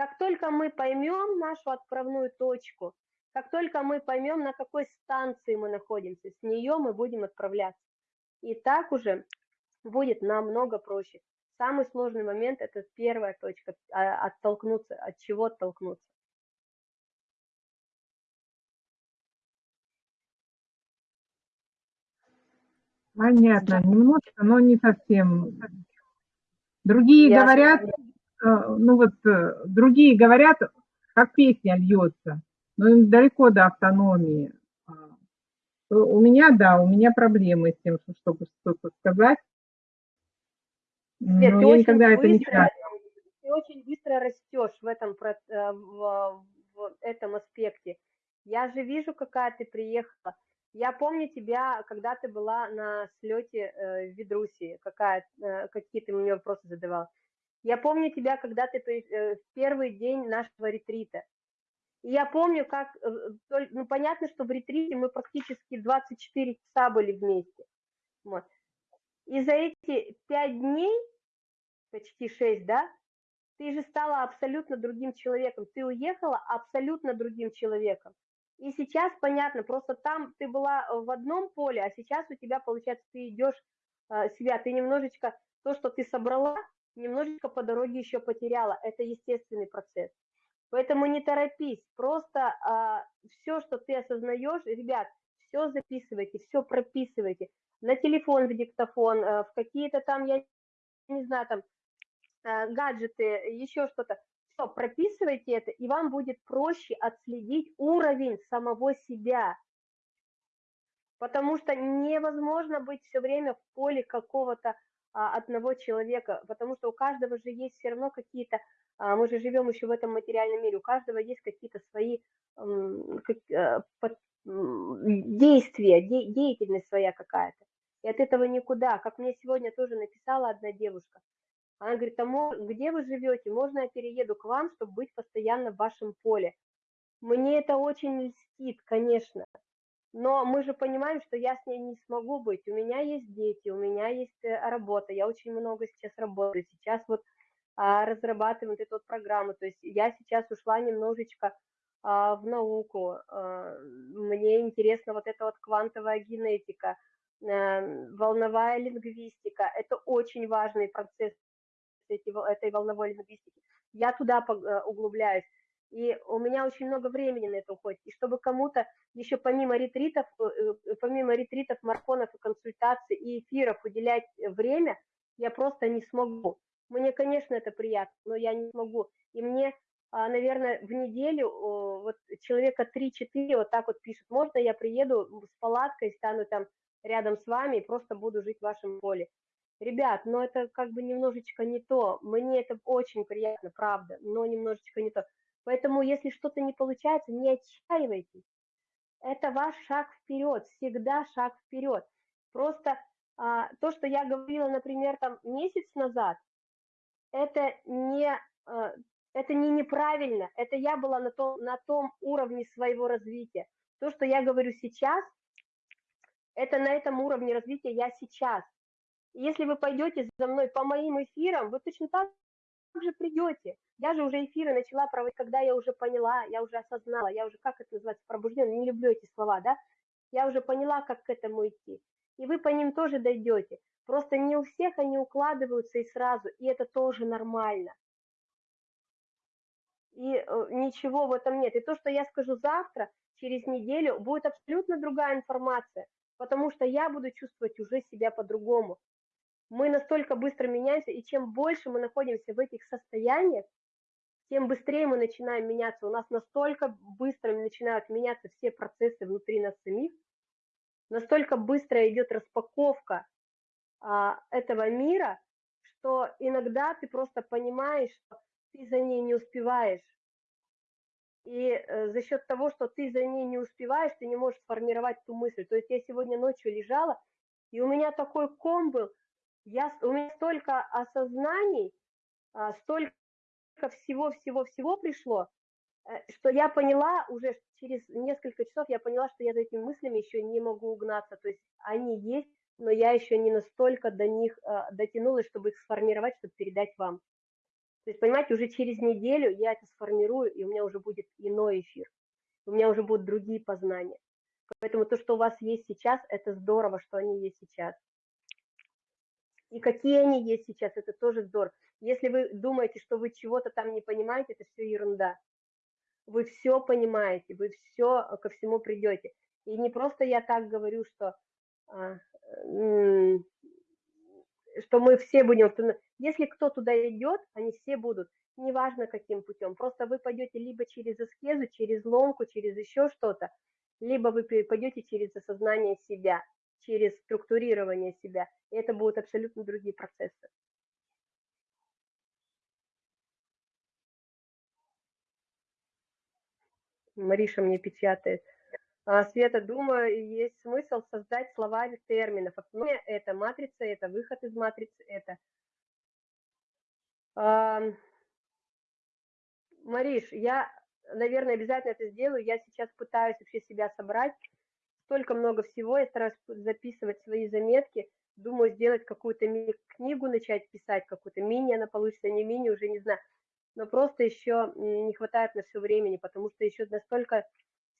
как только мы поймем нашу отправную точку, как только мы поймем, на какой станции мы находимся, с нее мы будем отправляться. И так уже будет намного проще. Самый сложный момент – это первая точка, а, оттолкнуться, от чего оттолкнуться. Понятно, немножко, но не совсем. Другие Я говорят, ну вот э, другие говорят, как песня льется, но им далеко до автономии. А, у меня, да, у меня проблемы с тем, чтобы что-то сказать. Нет, но я никогда быстро, это не сказала. Ты очень быстро растешь в этом, э, в, в этом аспекте. Я же вижу, какая ты приехала. Я помню тебя, когда ты была на слете в Ведруси, какая, какие ты мне вопросы задавал. Я помню тебя, когда ты э, в первый день нашего ретрита. И я помню, как, э, ну, понятно, что в ретрите мы практически 24 часа были вместе. Вот. И за эти пять дней почти 6, да? Ты же стала абсолютно другим человеком. Ты уехала абсолютно другим человеком. И сейчас понятно, просто там ты была в одном поле, а сейчас у тебя, получается, ты идешь э, себя, ты немножечко, то, что ты собрала, немножечко по дороге еще потеряла. Это естественный процесс. Поэтому не торопись, просто а, все, что ты осознаешь, ребят, все записывайте, все прописывайте на телефон в диктофон, э, в какие-то там, я не знаю, там э, гаджеты, еще что-то. Все, прописывайте это, и вам будет проще отследить уровень самого себя. Потому что невозможно быть все время в поле какого-то одного человека, потому что у каждого же есть все равно какие-то, а, мы же живем еще в этом материальном мире, у каждого есть какие-то свои а, под, действия, де, деятельность своя какая-то. И от этого никуда. Как мне сегодня тоже написала одна девушка. Она говорит, а где вы живете? Можно я перееду к вам, чтобы быть постоянно в вашем поле? Мне это очень льстит, конечно. Но мы же понимаем, что я с ней не смогу быть. У меня есть дети, у меня есть э, работа. Я очень много сейчас работаю. Сейчас вот а, разрабатываем вот эту вот программу. То есть я сейчас ушла немножечко а, в науку. А, мне интересна вот эта вот квантовая генетика, а, волновая лингвистика. Это очень важный процесс эти, этой волновой лингвистики. Я туда э, углубляюсь. И у меня очень много времени на это уходит. И чтобы кому-то еще помимо ретритов, э, э, помимо ретритов, марафонов и консультаций и эфиров уделять время, я просто не смогу. Мне, конечно, это приятно, но я не смогу. И мне, а, наверное, в неделю вот человека 3-4 вот так вот пишет, можно я приеду с палаткой, стану там рядом с вами и просто буду жить в вашем поле. Ребят, но это как бы немножечко не то. Мне это очень приятно, правда, но немножечко не то. Поэтому, если что-то не получается, не отчаивайтесь. Это ваш шаг вперед, всегда шаг вперед. Просто а, то, что я говорила, например, там месяц назад, это не, а, это не неправильно, это я была на том, на том уровне своего развития. То, что я говорю сейчас, это на этом уровне развития я сейчас. Если вы пойдете за мной по моим эфирам, вы точно так же придете. Я же уже эфиры начала проводить, когда я уже поняла, я уже осознала, я уже, как это называется, пробужден, не люблю эти слова, да, я уже поняла, как к этому идти. И вы по ним тоже дойдете. Просто не у всех они укладываются и сразу, и это тоже нормально. И э, ничего в этом нет. И то, что я скажу завтра, через неделю, будет абсолютно другая информация, потому что я буду чувствовать уже себя по-другому мы настолько быстро меняемся, и чем больше мы находимся в этих состояниях, тем быстрее мы начинаем меняться. У нас настолько быстро начинают меняться все процессы внутри нас самих, настолько быстро идет распаковка а, этого мира, что иногда ты просто понимаешь, что ты за ней не успеваешь. И э, за счет того, что ты за ней не успеваешь, ты не можешь сформировать ту мысль. То есть я сегодня ночью лежала, и у меня такой ком был, я, у меня столько осознаний, а, столько всего-всего-всего пришло, э, что я поняла уже через несколько часов, я поняла, что я за этими мыслями еще не могу угнаться. То есть они есть, но я еще не настолько до них а, дотянулась, чтобы их сформировать, чтобы передать вам. То есть, понимаете, уже через неделю я это сформирую, и у меня уже будет иной эфир. У меня уже будут другие познания. Поэтому то, что у вас есть сейчас, это здорово, что они есть сейчас и какие они есть сейчас, это тоже здорово. Если вы думаете, что вы чего-то там не понимаете, это все ерунда. Вы все понимаете, вы все ко всему придете. И не просто я так говорю, что, а, что мы все будем... Если кто туда идет, они все будут, неважно каким путем. Просто вы пойдете либо через аскезу, через ломку, через еще что-то, либо вы пойдете через осознание себя через структурирование себя. И это будут абсолютно другие процессы. Мариша мне печатает. А, Света, думаю, есть смысл создать словарь терминов. Это матрица, это выход из матрицы, это... Мариш, я, наверное, обязательно это сделаю. Я сейчас пытаюсь вообще себя собрать столько много всего, я стараюсь записывать свои заметки, думаю сделать какую-то книгу начать писать, какую-то мини, она получится, не мини, уже не знаю, но просто еще не хватает на все времени, потому что еще настолько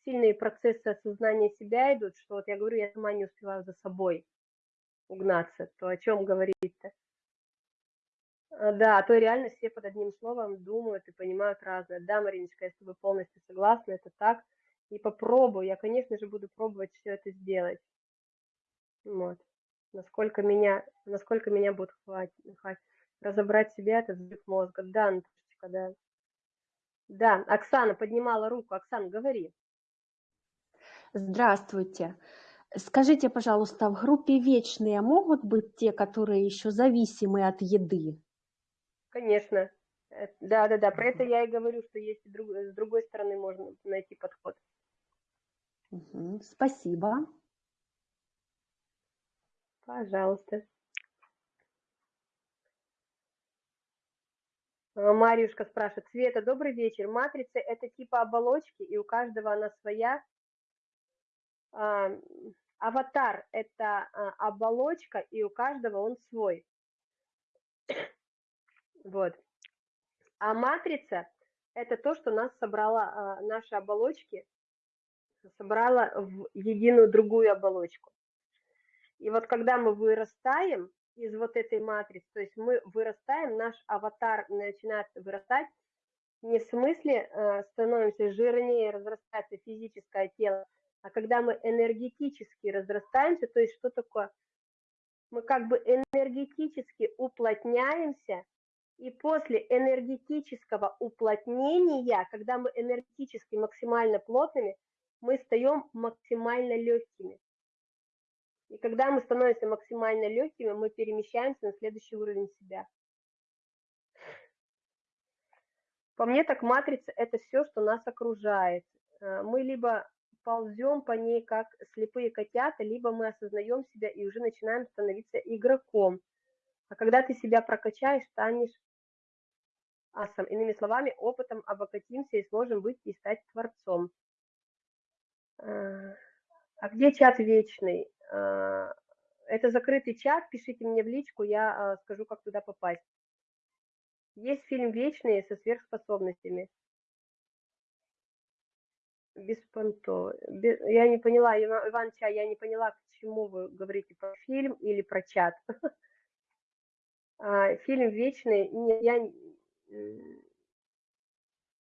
сильные процессы осознания себя идут, что вот я говорю, я сама не успеваю за собой угнаться, то о чем говорить-то? А, да, а то реально все под одним словом думают и понимают разное. Да, Мариночка, я с тобой полностью согласна, это так. И попробую, я, конечно же, буду пробовать все это сделать. Вот. Насколько меня, насколько меня будет хватить, разобрать себя, это взрыв мозга. Да, Наташечка, да. Да, Оксана поднимала руку. Оксана, говори. Здравствуйте. Скажите, пожалуйста, в группе вечные могут быть те, которые еще зависимы от еды? Конечно. Э, да, да, да. Про это я и говорю, что есть друг, с другой стороны можно найти подход. Угу, спасибо. Пожалуйста. А, Марьюшка спрашивает, Света, добрый вечер. Матрица – это типа оболочки, и у каждого она своя. А, аватар – это а, оболочка, и у каждого он свой. Вот. А матрица – это то, что нас собрала, наши оболочки, собрала в единую другую оболочку. И вот когда мы вырастаем из вот этой матрицы, то есть мы вырастаем, наш аватар начинает вырастать, не в смысле э, становимся жирнее, разрастается физическое тело, а когда мы энергетически разрастаемся, то есть что такое? Мы как бы энергетически уплотняемся и после энергетического уплотнения, когда мы энергетически максимально плотными, мы стаем максимально легкими. И когда мы становимся максимально легкими, мы перемещаемся на следующий уровень себя. По мне так матрица – это все, что нас окружает. Э, мы либо ползем по ней, как слепые котята, либо мы осознаем себя и уже начинаем становиться игроком. А когда ты себя прокачаешь, станешь асом. Иными словами, опытом обогатимся и сможем быть и стать творцом. А, а где чат вечный? А, это закрытый чат, пишите мне в личку, я а, скажу, как туда попасть. Есть фильм «Вечные» со сверхспособностями. Беспонто. Я не поняла, Иван Ча, я не поняла, к чему вы говорите, про фильм или про чат. Фильм «Вечный», я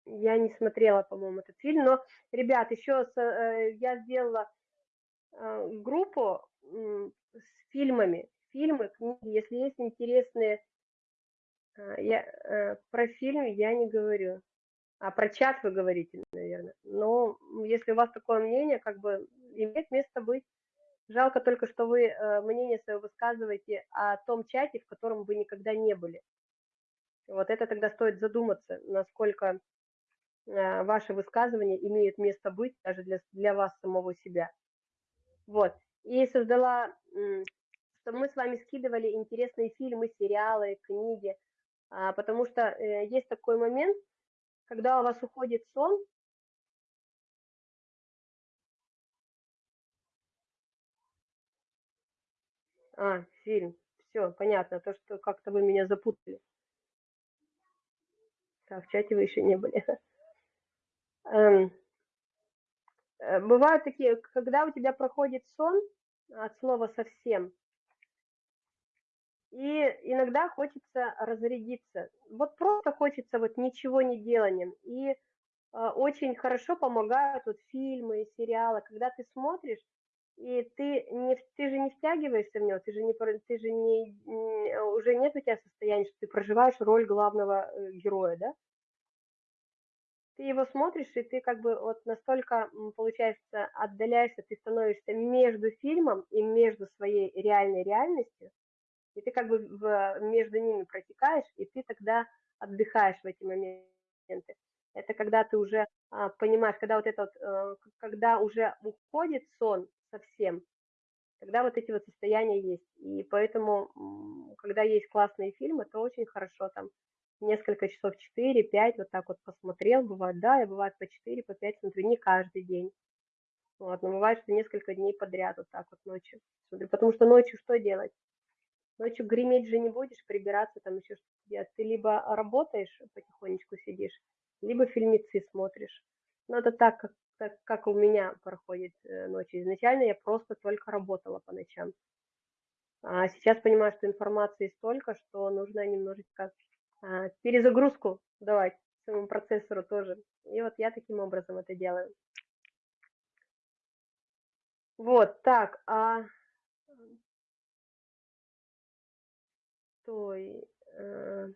я не смотрела, по-моему, этот фильм, но, ребят, еще с, э, я сделала э, группу с фильмами, фильмы, книги, если есть интересные, э, я, про фильм я не говорю, а про чат вы говорите, наверное, но если у вас такое мнение, как бы имеет место быть. Жалко только, что вы мнение свое высказываете о том чате, в котором вы никогда не были. Вот это тогда стоит задуматься, насколько э, ваши высказывания имеют место быть даже для, для вас самого себя. Вот. И создала, что мы с вами скидывали интересные фильмы, сериалы, книги, а, потому что э, есть такой момент, когда у вас уходит сон, А, фильм. Все, понятно. То, что как-то вы меня запутали. Так, в чате вы еще не были. Эм, э, бывают такие, когда у тебя проходит сон от слова совсем, и иногда хочется разрядиться. Вот просто хочется вот ничего не деланием. И э, очень хорошо помогают вот фильмы, сериалы, когда ты смотришь, и ты не ты же не втягиваешься в него, ты же не ты же не уже нет у тебя состояния, что ты проживаешь роль главного э, героя, да? Ты его смотришь, и ты как бы вот настолько, получается, отдаляешься, ты становишься между фильмом и между своей реальной реальностью, и ты как бы в, между ними протекаешь, и ты тогда отдыхаешь в эти моменты. Это когда ты уже а, понимаешь, когда вот это вот, а, когда уже уходит сон, совсем, тогда вот эти вот состояния есть. И поэтому, когда есть классные фильмы, то очень хорошо там несколько часов, 4-5, вот так вот посмотрел, бывает, да, я бывает по 4, по 5 смотрю, не каждый день. Вот, но бывает, что несколько дней подряд вот так вот ночью. Смотрю, потому что ночью что делать? Ночью греметь же не будешь, прибираться там еще что-то делать. Ты либо работаешь, потихонечку сидишь, либо фильмецы смотришь. Но это так, как, так, как у меня проходит э, ночи. Изначально я просто только работала по ночам. А сейчас понимаю, что информации столько, что нужно немножечко перезагрузку давать своему процессору тоже. И вот я таким образом это делаю. Вот, так, а... Стой. Э,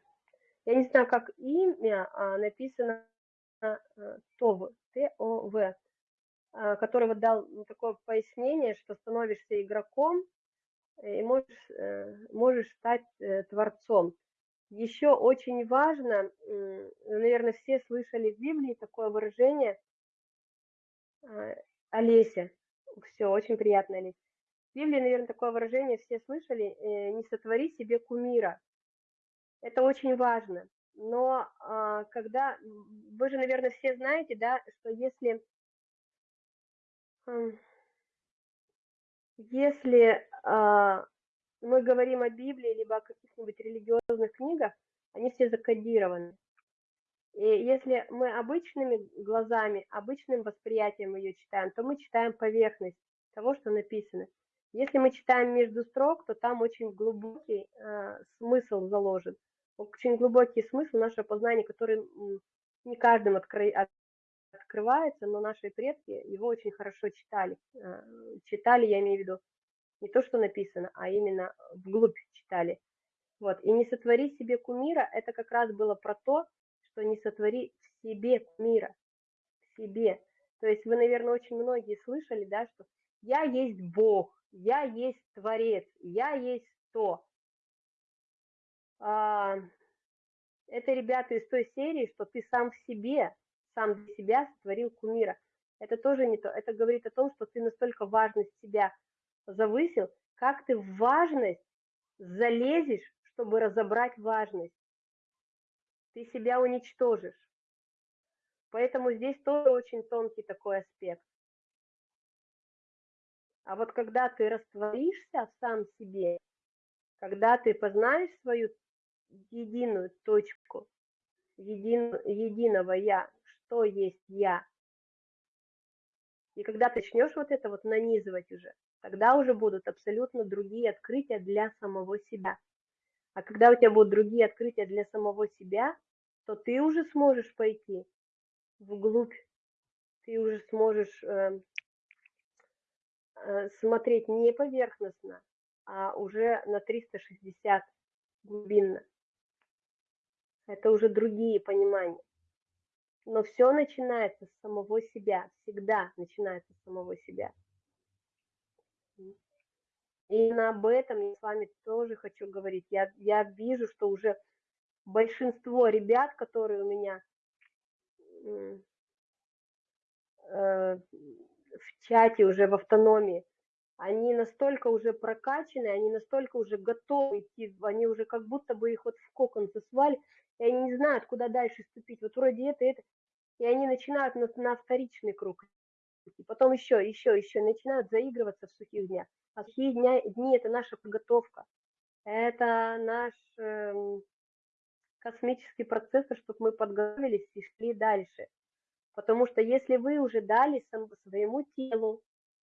я не знаю, как имя а, написано э, ТОВ, Т-О-В, а, который вот дал такое пояснение, что становишься игроком и можешь, э, можешь стать творцом. Еще очень важно, наверное, все слышали в Библии такое выражение Олеся. Все, очень приятно, Олеся. В Библии, наверное, такое выражение все слышали, не сотвори себе кумира. Это очень важно. Но а, когда, вы же, наверное, все знаете, да, что если, если а, мы говорим о Библии, либо о каких-нибудь религиозных книгах, они все закодированы. И если мы обычными глазами, обычным восприятием ее читаем, то мы читаем поверхность того, что написано. Если мы читаем между строк, то там очень глубокий э, смысл заложен очень глубокий смысл нашего познания, который не каждым откры... открывается, но наши предки его очень хорошо читали. А, читали, я имею в виду, не то, что написано, а именно вглубь читали. Вот. И не сотвори себе кумира, это как раз было про то, что не сотвори в себе кумира, в себе. То есть вы, наверное, очень многие слышали, да, что я есть Бог, я есть Творец, я есть то. А, это ребята из той серии, что ты сам в себе, сам для себя сотворил кумира. Это тоже не то. Это говорит о том, что ты настолько важность себя завысил, как ты в важность залезешь, чтобы разобрать важность. Ты себя уничтожишь. Поэтому здесь тоже очень тонкий такой аспект. А вот когда ты растворишься сам в себе, когда ты познаешь свою единую точку, един, единого я, что есть я. И когда ты начнешь вот это вот нанизывать уже, тогда уже будут абсолютно другие открытия для самого себя. А когда у тебя будут другие открытия для самого себя, то ты уже сможешь пойти вглубь, ты уже сможешь э, э, смотреть не поверхностно, а уже на 360 глубинно. Это уже другие понимания. Но все начинается с самого себя, всегда начинается с самого себя. Именно об этом я с вами тоже хочу говорить. Я, я вижу, что уже большинство ребят, которые у меня э, в чате уже в автономии, они настолько уже прокачаны, они настолько уже готовы идти, они уже как будто бы их вот в кокон засвали, и они не знают, куда дальше ступить. Вот вроде это, это. И они начинают на, на вторичный круг. И потом еще, еще, еще начинают заигрываться в сухих днях. А сухие дня, дни – это наша подготовка. Это наш э, космический процессор, чтобы мы подготовились и шли дальше. Потому что если вы уже дали своему телу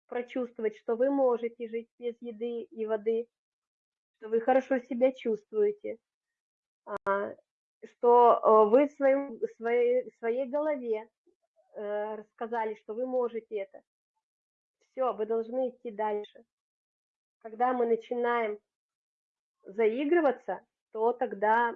прочувствовать, что вы можете жить без еды и воды, что вы хорошо себя чувствуете, а, что э, вы в своем, своей, своей голове рассказали, что вы можете это. Все, вы должны идти дальше. Когда мы начинаем заигрываться, то тогда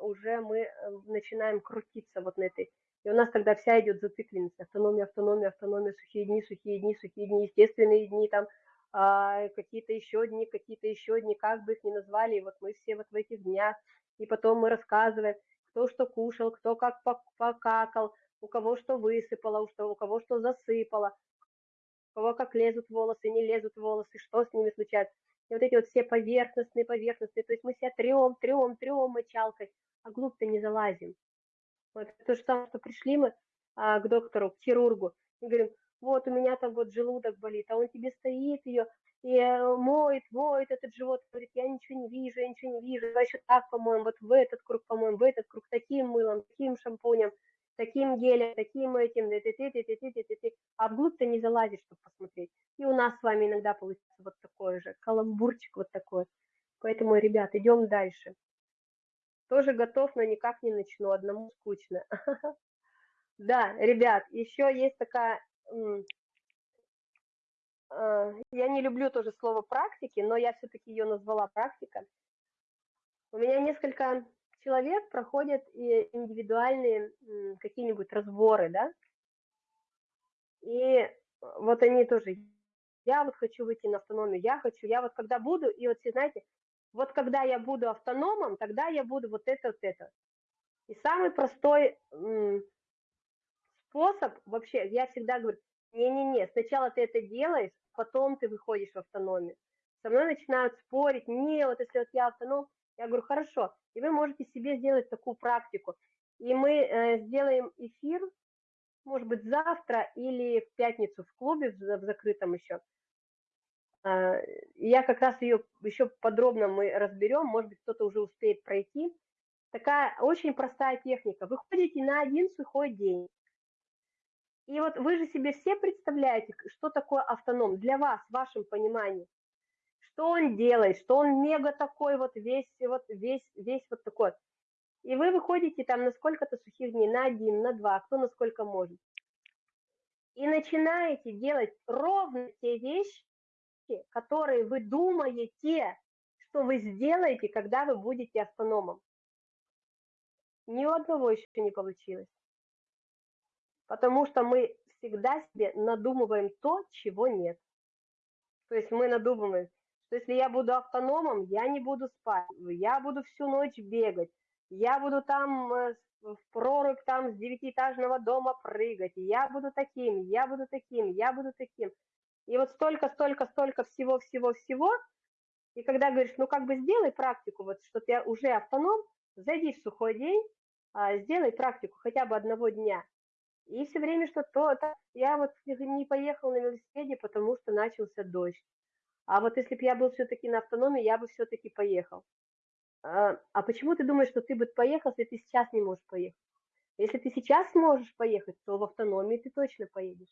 уже мы э, начинаем крутиться вот на этой. И у нас тогда вся идет зацикленность. Автономия, автономия, автономия, сухие дни, сухие дни, сухие дни, естественные дни, там а, какие-то еще дни, какие-то еще дни, как бы их ни назвали. И вот мы все вот в этих днях и потом мы рассказываем, кто что кушал, кто как покакал, у кого что высыпало, у, что, у кого что засыпало, у кого как лезут волосы, не лезут волосы, что с ними случается. И вот эти вот все поверхностные, поверхностные, то есть мы себя трем, трем, трем мочалкой, а глубь-то не залазим. Вот то же самое, что пришли мы а, к доктору, к хирургу, и говорим, вот у меня там вот желудок болит, а он тебе стоит ее и э, моет, моет этот живот, говорит, я ничего не вижу, я ничего не вижу, давай еще так помоем, вот в этот круг помоем, в этот круг таким мылом, таким шампунем, таким гелем, таким этим, ты ты ты ты ты ты ты ты а вглубь ты не залазишь, чтобы посмотреть. И у нас с вами иногда получится вот такой же, каламбурчик вот такой. Поэтому, ребят, идем дальше. Тоже готов, но никак не начну, одному скучно. Да, ребят, еще есть такая Э, я не люблю тоже слово практики, но я все-таки ее назвала практика. У меня несколько человек проходят индивидуальные какие-нибудь разборы, да, и вот они тоже, я вот хочу выйти на автономию, я хочу, я вот когда буду, и вот все знаете, вот когда я буду автономом, тогда я буду вот это, вот это. И самый простой способ, вообще, я всегда говорю, не-не-не, сначала ты это делаешь, потом ты выходишь в автономию. Со мной начинают спорить, не, вот если вот я автоном, я говорю, хорошо, и вы можете себе сделать такую практику. И мы э, сделаем эфир, может быть, завтра или в пятницу в клубе, в, в закрытом еще. Э, я как раз ее еще подробно мы разберем, может быть, кто-то уже успеет пройти. Такая очень простая техника. Вы ходите на один сухой день. И вот вы же себе все представляете, что такое автоном для вас, в вашем понимании. Что он делает, что он мега такой вот весь, вот весь, весь вот такой. И вы выходите там на сколько-то сухих дней, на один, на два, кто на сколько может. И начинаете делать ровно те вещи, которые вы думаете, что вы сделаете, когда вы будете автономом. Ни у одного еще не получилось потому что мы всегда себе надумываем то, чего нет. То есть мы надумываем, что если я буду автономом, я не буду спать, я буду всю ночь бегать, я буду там э, в прорубь там с девятиэтажного дома прыгать, я буду таким, я буду таким, я буду таким. И вот столько, столько, столько всего, всего, всего. И когда говоришь, ну как бы сделай практику, вот что ты уже автоном, зайди в сухой день, а, сделай практику хотя бы одного дня. И все время что-то, я вот не поехал на велосипеде, потому что начался дождь. А вот если бы я был все-таки на автономии, я бы все-таки поехал. А, а почему ты думаешь, что ты бы поехал, если ты сейчас не можешь поехать? Если ты сейчас сможешь поехать, то в автономии ты точно поедешь.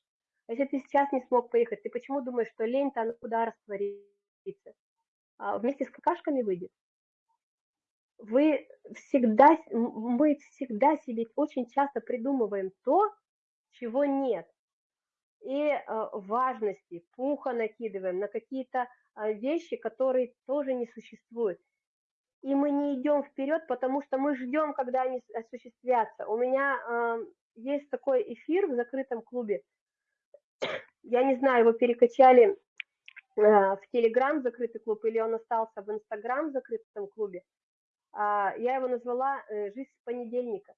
Если ты сейчас не смог поехать, ты почему думаешь, что лень-то она куда растворится? А вместе с какашками выйдет? Вы всегда, мы всегда себе очень часто придумываем то, чего нет. И э, важности, пуха накидываем на какие-то э, вещи, которые тоже не существуют. И мы не идем вперед, потому что мы ждем, когда они осуществятся. У меня есть такой эфир в закрытом клубе. Я не знаю, его перекачали э, в Телеграм закрытый клуб или он остался в Инстаграм закрытом клубе. Э, я его назвала э, «Жизнь с понедельника».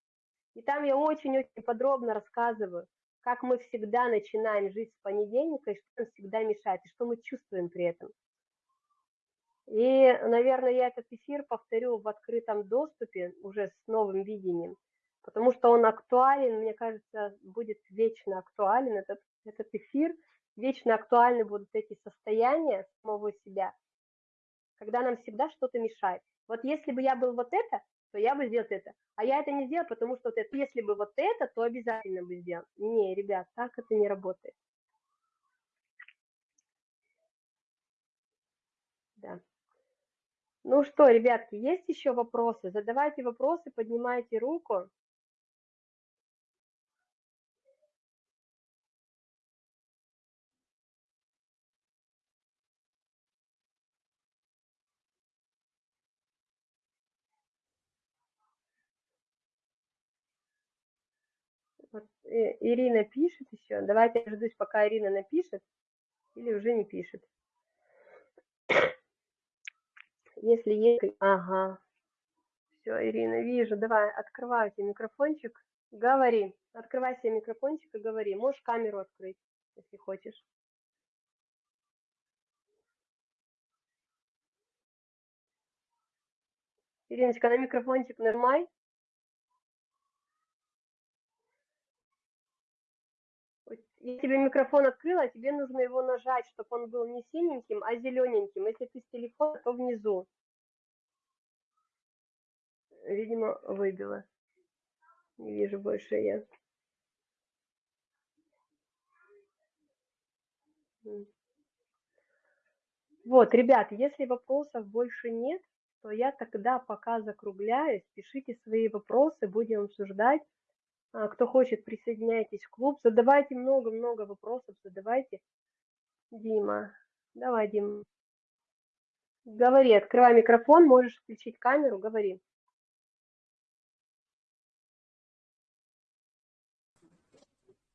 И там я очень-очень подробно рассказываю, как мы всегда начинаем жить с понедельника, и что нам всегда мешает, и что мы чувствуем при этом. И, наверное, я этот эфир повторю в открытом доступе уже с новым видением, потому что он актуален, мне кажется, будет вечно актуален этот, этот эфир, вечно актуальны будут эти состояния самого себя, когда нам всегда что-то мешает. Вот если бы я был вот это, то я бы сделал это. А я это не сделал, потому что вот это, если бы вот это, то обязательно бы сделал. Не, ребят, так это не работает. Да. Ну что, ребятки, есть еще вопросы? Задавайте вопросы, поднимайте руку. Вот э, Ирина пишет еще. Давайте я дождусь, пока Ирина напишет. Или уже не пишет. Если есть... Ага. Все, Ирина, вижу. Давай, открывай себе микрофончик. Говори. Открывай себе микрофончик и говори. Можешь камеру открыть, если хочешь. Ириночка, на микрофончик нажимай. Я тебе микрофон открыла, тебе нужно его нажать, чтобы он был не синеньким, а зелененьким. Если ты с телефона, то внизу. Видимо, выбила. Не вижу больше я. Вот, ребят, если вопросов больше нет, то я тогда пока закругляюсь. Пишите свои вопросы, будем обсуждать. А, кто хочет, присоединяйтесь в клуб. Задавайте много-много вопросов, задавайте. Дима, давай, Дима. Говори, открывай микрофон, можешь включить камеру, говори.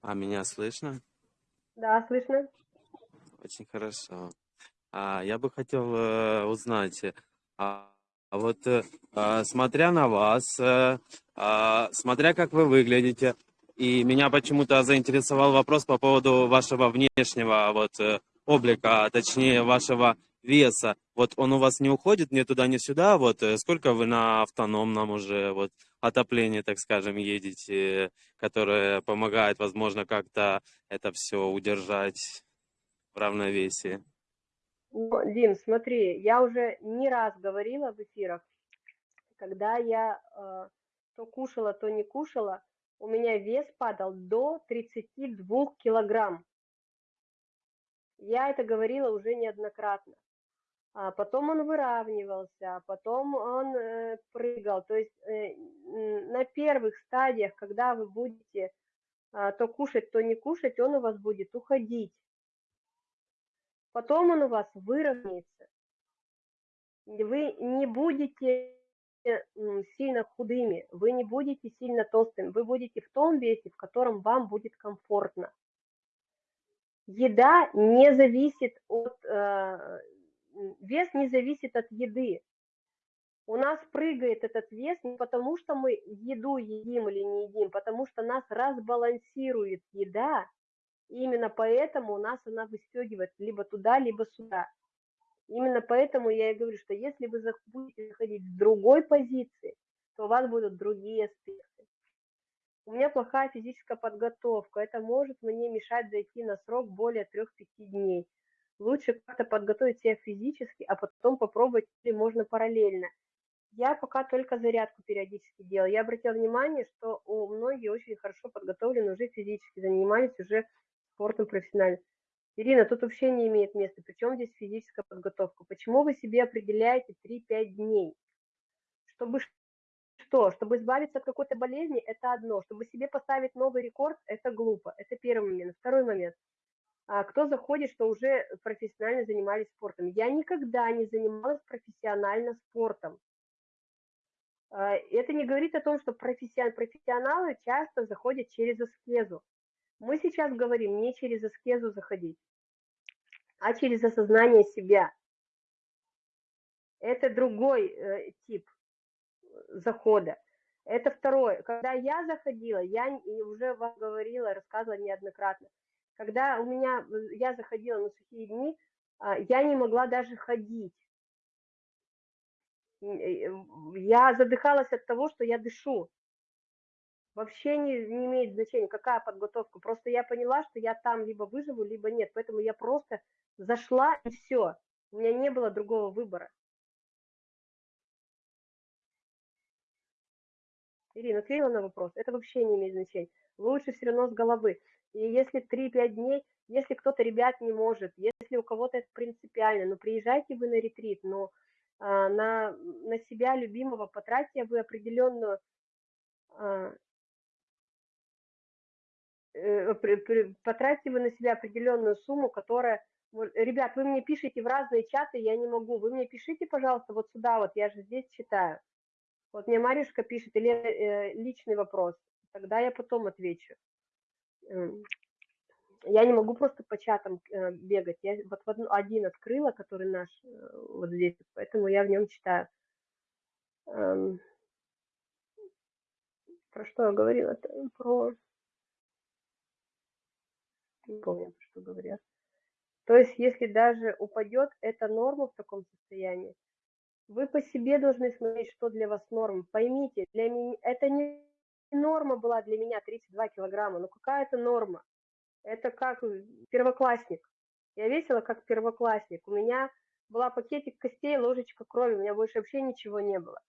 А меня слышно? Да, слышно. Очень хорошо. А, я бы хотел э, узнать, а вот э, а, смотря на вас, э, а, смотря как вы выглядите, и меня почему-то заинтересовал вопрос по поводу вашего внешнего вот э, облика, а точнее вашего веса. Вот он у вас не уходит ни туда, ни сюда. Вот сколько вы на автономном уже вот отоплении, так скажем, едете, которое помогает, возможно, как-то это все удержать в равновесии? Дим, смотри, я уже не раз говорила в эфирах, когда я э, то кушала, то не кушала, у меня вес падал до 32 килограмм. Я это говорила уже неоднократно. А потом он выравнивался, а потом он э, прыгал. То есть э, на первых стадиях, когда вы будете э, то кушать, то не кушать, он у вас будет уходить. Потом он у вас выровняется. Вы не будете сильно худыми, вы не будете сильно толстыми, вы будете в том весе, в котором вам будет комфортно. Еда не зависит от, э, вес не зависит от еды. У нас прыгает этот вес не потому, что мы еду едим или не едим, потому что нас разбалансирует еда, и именно поэтому у нас она выстегивает либо туда, либо сюда. Именно поэтому я и говорю, что если вы будете заходить с другой позиции, то у вас будут другие аспекты. У меня плохая физическая подготовка. Это может мне мешать зайти на срок более 3-5 дней. Лучше как-то подготовить себя физически, а потом попробовать, или можно параллельно. Я пока только зарядку периодически делаю. Я обратила внимание, что у многих очень хорошо подготовлены уже физически, занимались уже спортом профессионально. Ирина, тут вообще не имеет места. Причем здесь физическая подготовка? Почему вы себе определяете 3-5 дней? Чтобы что? Чтобы избавиться от какой-то болезни, это одно. Чтобы себе поставить новый рекорд, это глупо. Это первый момент. Второй момент. А кто заходит, что уже профессионально занимались спортом? Я никогда не занималась профессионально спортом. А, это не говорит о том, что профессионалы часто заходят через аскезу. Мы сейчас говорим не через аскезу заходить, а через осознание себя. Это другой э, тип захода. Это второе. Когда я заходила, я уже вам говорила, рассказывала неоднократно. Когда у меня, э, я заходила на сухие дни, э, я не могла даже ходить. Э, я задыхалась от того, что я дышу вообще не, не имеет значения, какая подготовка. Просто я поняла, что я там либо выживу, либо нет. Поэтому я просто зашла и все. У меня не было другого выбора. Ирина, ответила на вопрос. Это вообще не имеет значения. Лучше все равно с головы. И если 3-5 дней, если кто-то, ребят, не может, если у кого-то это принципиально, ну приезжайте вы на ретрит, но а, на, на себя любимого потратьте вы определенную а, потратьте вы на себя определенную сумму, которая... Ребят, вы мне пишите в разные чаты, я не могу. Вы мне пишите, пожалуйста, вот сюда, вот я же здесь читаю. Вот мне Маришка пишет, или э, личный вопрос. Тогда я потом отвечу. Эм, я не могу просто по чатам э, бегать. Я вот один открыла, который наш вот здесь, поэтому я в нем читаю. Эм, про что я говорила? Про не помню, что говорят. То есть, если даже упадет, это норма в таком состоянии. Вы по себе должны смотреть, что для вас норма. Поймите, для меня это не норма была для меня 32 килограмма, но какая это норма? Это как первоклассник. Я весила как первоклассник. У меня была пакетик костей, ложечка крови, у меня больше вообще ничего не было.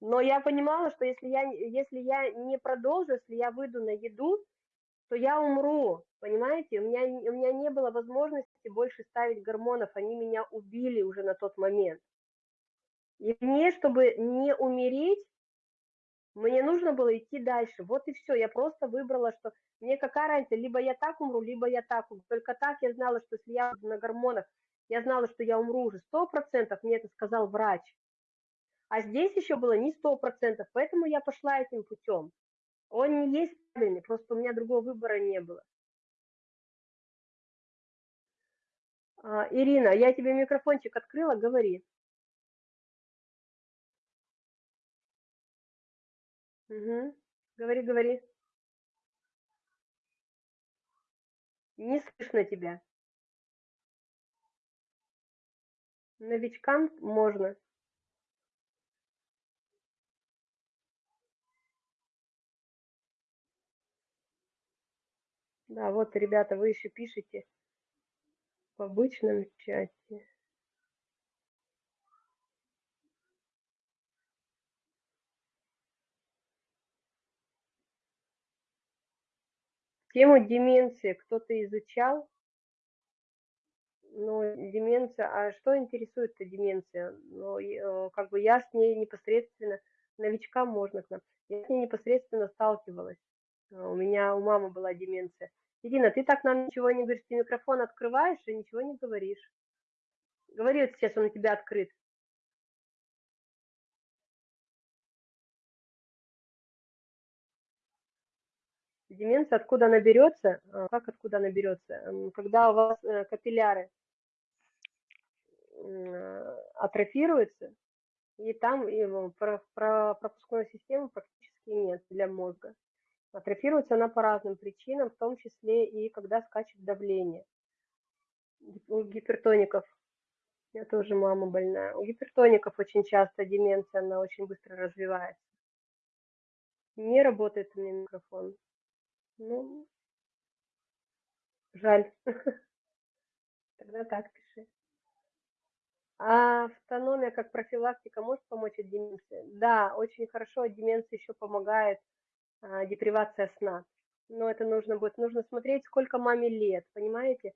Но я понимала, что если я, если я не продолжу, если я выйду на еду, то я умру, понимаете? У меня, у меня не было возможности больше ставить гормонов, они меня убили уже на тот момент. И мне, чтобы не умереть, мне нужно было идти дальше. Вот и все. Я просто выбрала, что мне какая разница, либо я так умру, либо я так умру. Только так я знала, что если я на гормонах, я знала, что я умру уже сто процентов, мне это сказал врач. А здесь еще было не сто процентов, поэтому я пошла этим путем. Он не есть правильный, просто у меня другого выбора не было. А, Ирина, я тебе микрофончик открыла, говори. Угу. Говори, говори. Не слышно тебя. Новичкам можно. Да, вот, ребята, вы еще пишете в обычном чате. Тему деменции кто-то изучал? Ну, деменция, а что интересует-то деменция? Ну, э, как бы я с ней непосредственно, новичкам можно к нам, я с ней непосредственно сталкивалась. А, у меня у мамы была деменция. Ирина, ты так нам ничего не говоришь, ты микрофон открываешь и ничего не говоришь. Говори вот сейчас, он у тебя открыт. Деменция, откуда она берется? А, как откуда она берется? Когда у вас э, капилляры атрофируются, и там и пропускной системы практически нет для мозга. Атрофируется она по разным причинам, в том числе и когда скачет давление. У гипертоников, я тоже мама больная, у гипертоников очень часто деменция, она очень быстро развивается. Не работает у меня микрофон. Ну, жаль. Тогда так пиши. А автономия как профилактика может помочь от деменции? Да, очень хорошо от деменции еще помогает депривация сна. Но это нужно будет, нужно смотреть, сколько маме лет, понимаете?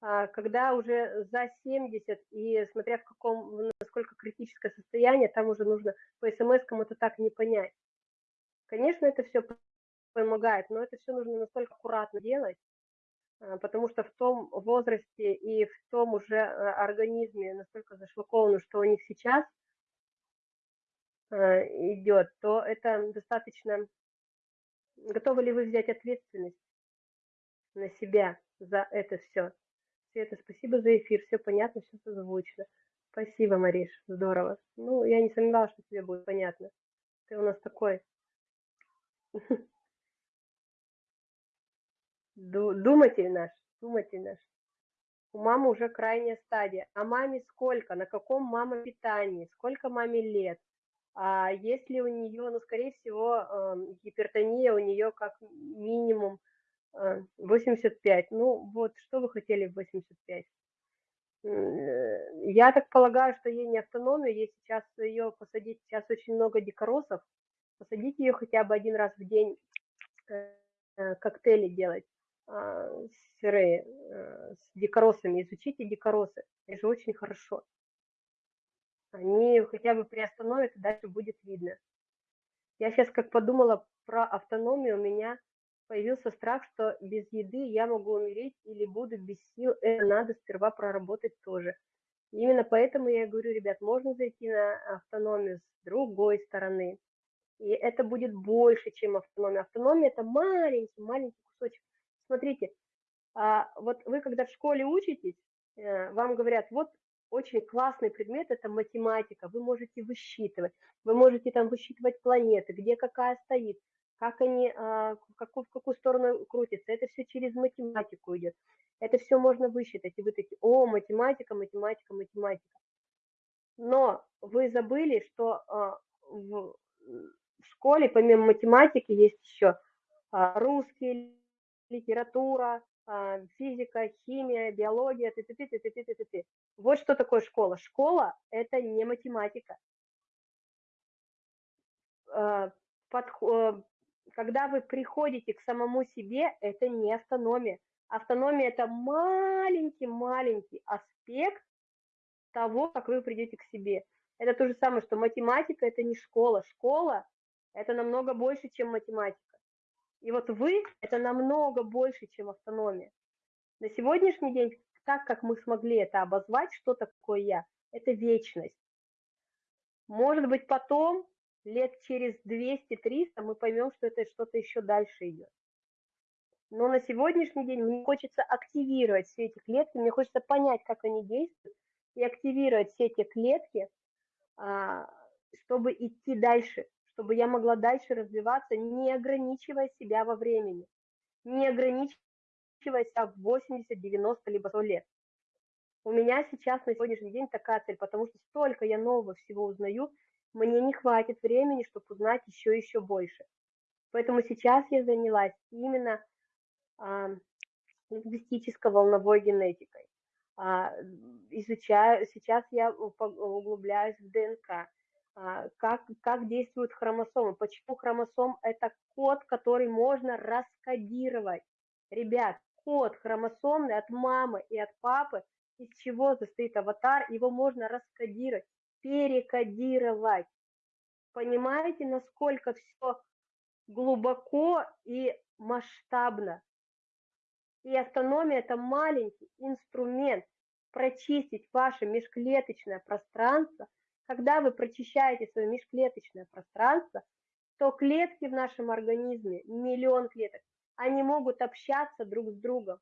А, когда уже за 70 и смотря в каком, насколько критическое состояние, там уже нужно по смс это так не понять. Конечно, это все помогает, но это все нужно настолько аккуратно делать, а, потому что в том возрасте и в том уже организме настолько зашлаковано, что у них сейчас идет, то это достаточно Готовы ли вы взять ответственность на себя за это все? Света, спасибо за эфир, все понятно, все созвучно. Спасибо, Мариш, здорово. Ну, я не сомневалась, что тебе будет понятно. Ты у нас такой. Думатель наш, думатель наш. У мамы уже крайняя стадия. А маме сколько? На каком мама питании? Сколько маме лет? А если у нее, ну, скорее всего, гипертония у нее как минимум 85. А, ну, вот, что вы хотели в 85? Э, я так полагаю, что ей не автономия, ей сейчас ее посадить, сейчас очень много дикоросов, посадить ее хотя бы один раз в день э, э, коктейли делать а, сырые с дикоросами, изучите дикоросы, это же очень хорошо они хотя бы приостановят, и дальше будет видно. Я сейчас как подумала про автономию, у меня появился страх, что без еды я могу умереть или буду без сил. Это надо сперва проработать тоже. Именно поэтому я говорю, ребят, можно зайти на автономию с другой стороны. И это будет больше, чем автономия. Автономия – это маленький, маленький кусочек. Смотрите, а вот вы когда в школе учитесь, э, вам говорят, вот очень классный предмет – это математика. Вы можете высчитывать, вы можете там высчитывать планеты, где какая стоит, как они, а, какую, в какую сторону крутятся. Это все через математику идет. Это все можно высчитать. И вы такие, о, математика, математика, математика. Но вы забыли, что а, в школе помимо математики есть еще а, русский, литература, физика, химия, биология, ты, ты, ты, ты, ты, ты, ты, ты. Вот что такое школа. Школа – это не математика. А, подход, когда вы приходите к самому себе, это не автономия. Автономия – это маленький-маленький аспект того, как вы придете к себе. Это то же самое, что математика – это не школа. Школа – это намного больше, чем математика. И вот вы – это намного больше, чем автономия. На сегодняшний день, так как мы смогли это обозвать, что такое я, это вечность. Может быть, потом, лет через 200-300, мы поймем, что это что-то еще дальше идет. Но на сегодняшний день мне хочется активировать все эти клетки, мне хочется понять, как они действуют, и активировать все эти клетки, а, чтобы идти дальше, чтобы я могла дальше развиваться, не ограничивая себя во времени, не ограничивая себя в 80, 90, либо 100 лет. У меня сейчас на сегодняшний день такая цель, потому что столько я нового всего узнаю, мне не хватит времени, чтобы узнать еще еще больше. Поэтому сейчас я занялась именно а, лингвистическо-волновой генетикой. А, изучаю, сейчас я углубляюсь в ДНК, как, как действуют хромосомы, почему хромосом – это код, который можно раскодировать. Ребят, код хромосомный от мамы и от папы, из чего состоит аватар, его можно раскодировать, перекодировать. Понимаете, насколько все глубоко и масштабно. И автономия – это маленький инструмент прочистить ваше межклеточное пространство – когда вы прочищаете свое межклеточное пространство, то клетки в нашем организме, миллион клеток, они могут общаться друг с другом.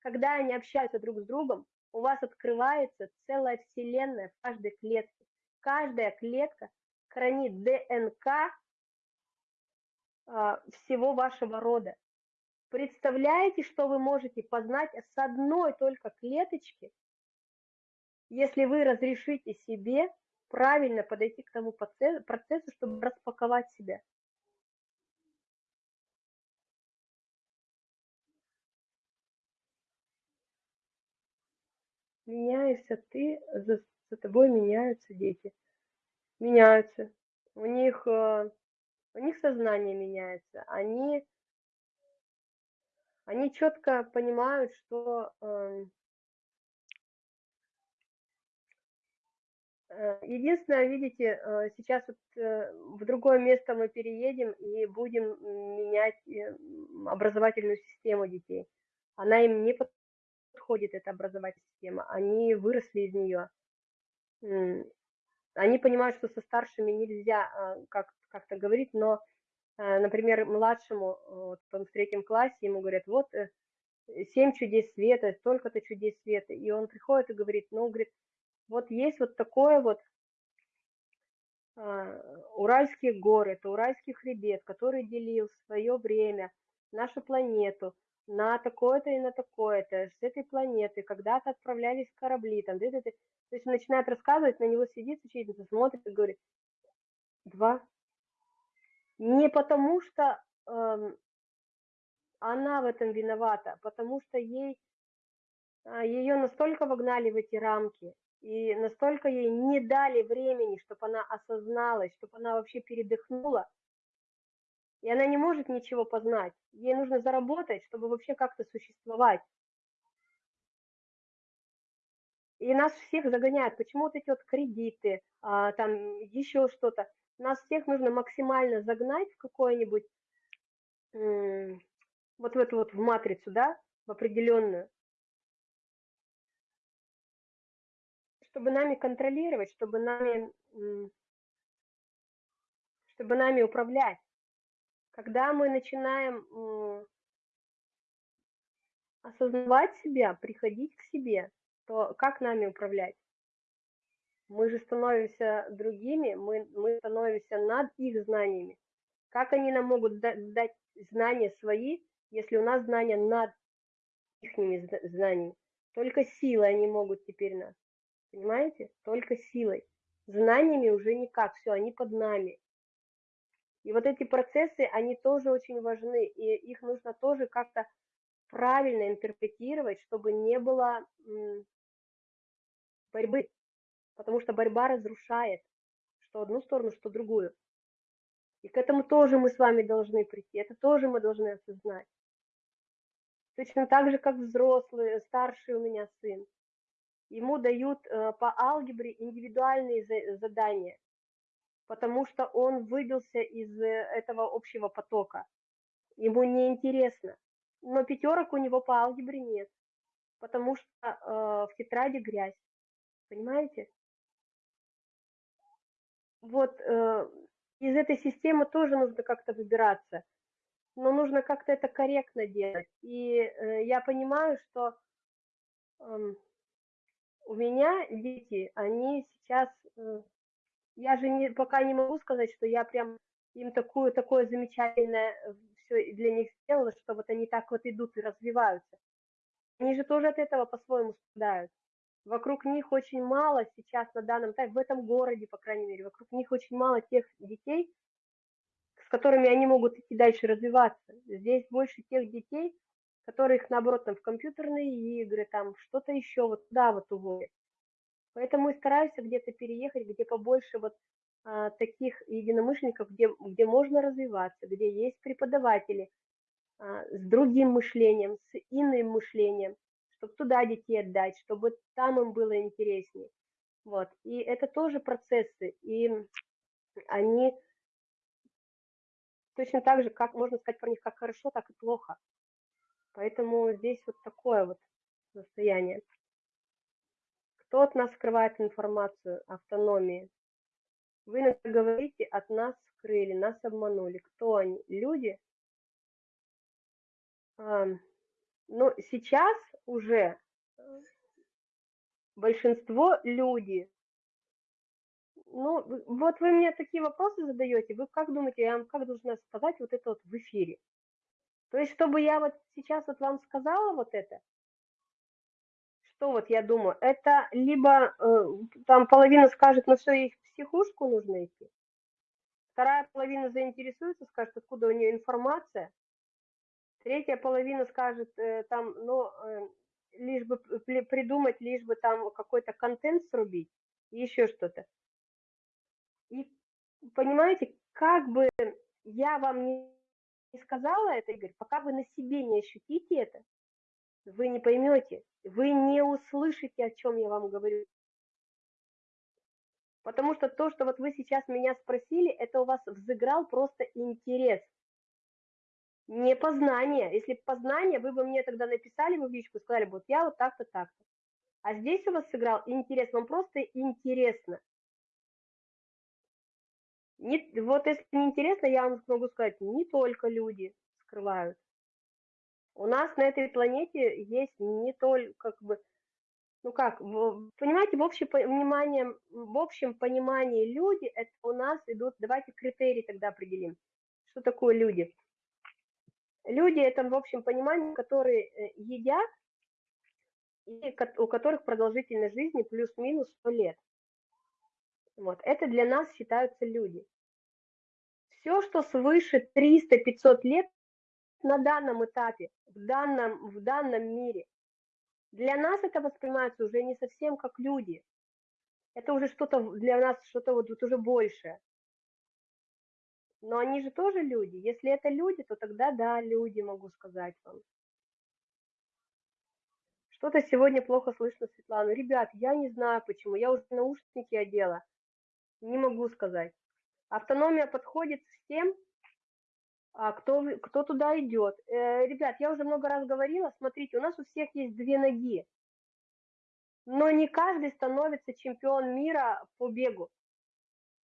Когда они общаются друг с другом, у вас открывается целая вселенная в каждой клетке. Каждая клетка хранит ДНК а, всего вашего рода. Представляете, что вы можете познать с одной только клеточки если вы разрешите себе правильно подойти к тому процессу, чтобы распаковать себя. Меняешься ты, за, за тобой меняются дети. Меняются. У них, э, у них сознание меняется. Они, они четко понимают, что эм, Э, единственное, видите, э, сейчас вот э, в другое место мы переедем и будем менять образовательную систему детей. Она им не подходит, эта образовательная система. Они выросли из нее. Они понимают, что со старшими нельзя как- как-то говорить, но, например, младшему, вот он в третьем классе, ему говорят, вот семь чудес света, столько-то чудес света. И он приходит и говорит, ну, говорит, вот есть вот такое вот а, Уральские горы, это Уральский хребет, который делил свое время нашу планету на такое-то и на такое-то, с этой планеты, когда-то отправлялись корабли, там, да, да, да. то есть начинает рассказывать, на него сидит учительница, смотрит и говорит, два. Не потому что эм, она в этом виновата, а потому что ей, а, ее настолько вогнали в эти рамки, и настолько ей не дали времени, чтобы она осозналась, чтобы она вообще передохнула, и она не может ничего познать. Ей нужно заработать, чтобы вообще как-то существовать. И нас всех загоняют. Почему вот эти вот кредиты, а, там еще что-то. Нас всех нужно максимально загнать в какое-нибудь, вот в эту вот в матрицу, да, в определенную. Чтобы нами контролировать, чтобы нами, чтобы нами управлять. Когда мы начинаем осознавать себя, приходить к себе, то как нами управлять? Мы же становимся другими, мы, мы становимся над их знаниями. Как они нам могут дать знания свои, если у нас знания над их знаниями? Только силой они могут теперь нас. Понимаете? Только силой. Знаниями уже никак. Все, они под нами. И вот эти процессы, они тоже очень важны, и их нужно тоже как-то правильно интерпретировать, чтобы не было борьбы, потому что борьба разрушает что одну сторону, что другую. И к этому тоже мы с вами должны прийти, это тоже мы должны осознать. Точно так же, как взрослый, старший у меня сын. Ему дают э, по алгебре индивидуальные задания, потому что он выбился из э, этого общего потока. Ему не интересно. Но пятерок у него по алгебре нет, потому что э, в тетради грязь. Понимаете? Вот из этой системы тоже нужно как-то выбираться, но нужно как-то это корректно делать. И э, я понимаю, что э, у меня дети, они сейчас, э, я же не, пока не могу сказать, что я прям им такую, такое замечательное э, все для них сделала, что вот они так вот идут и развиваются. Они же тоже от этого по-своему страдают. Вокруг них очень мало сейчас на данном этапе, в этом городе, по крайней мере, вокруг них очень мало тех детей, с которыми они могут идти дальше развиваться. Здесь больше тех детей, которых, наоборот, там в компьютерные игры, там что-то еще, вот туда вот уводят. Поэтому и стараюсь где-то переехать, где побольше вот а, таких единомышленников, где, где можно развиваться, где есть преподаватели а, с другим мышлением, с иным мышлением, чтобы туда детей отдать, чтобы там им было интереснее. Вот. И это тоже процессы, и они точно так же, как можно сказать про них как хорошо, так и плохо. Поэтому здесь вот такое вот состояние. Кто от нас скрывает информацию автономии? Вы иногда говорите, от нас скрыли, нас обманули. Кто они? Люди? А, ну, сейчас уже большинство люди. Ну, вот вы мне такие вопросы задаете, вы как думаете, я вам как должна сказать вот это вот в эфире? То есть, чтобы я вот сейчас вот вам сказала вот это, что вот я думаю, это либо э, там половина скажет, ну все, ей в психушку нужно идти, вторая половина заинтересуется, скажет, откуда у нее информация, третья половина скажет, э, там, ну, э, лишь бы придумать, лишь бы там какой-то контент срубить, еще что-то. И понимаете, как бы я вам не сказала это, Игорь, пока вы на себе не ощутите это, вы не поймете, вы не услышите, о чем я вам говорю. Потому что то, что вот вы сейчас меня спросили, это у вас взыграл просто интерес не познание. Если познание, вы бы мне тогда написали бы в личку, сказали бы, вот я вот так-то, так-то. А здесь у вас сыграл интерес, вам просто интересно. Не, вот если не интересно, я вам могу сказать, не только люди скрывают. У нас на этой планете есть не только, как бы, ну как, понимаете, в общем, понимании, в общем понимании люди, это у нас идут, давайте критерии тогда определим. Что такое люди? Люди это в общем понимании, которые э, едят и у которых продолжительность жизни плюс-минус 100 лет. Вот, это для нас считаются люди. Все, что свыше 300-500 лет на данном этапе, в данном, в данном мире, для нас это воспринимается уже не совсем как люди. Это уже что-то для нас, что-то вот, вот уже большее. Но они же тоже люди. Если это люди, то тогда да, люди, могу сказать вам. Что-то сегодня плохо слышно, Светлана. Ребят, я не знаю почему. Я уже наушники одела. Не могу сказать. Автономия подходит всем, а кто, кто туда идет. Э, ребят, я уже много раз говорила, смотрите, у нас у всех есть две ноги. Но не каждый становится чемпион мира по бегу.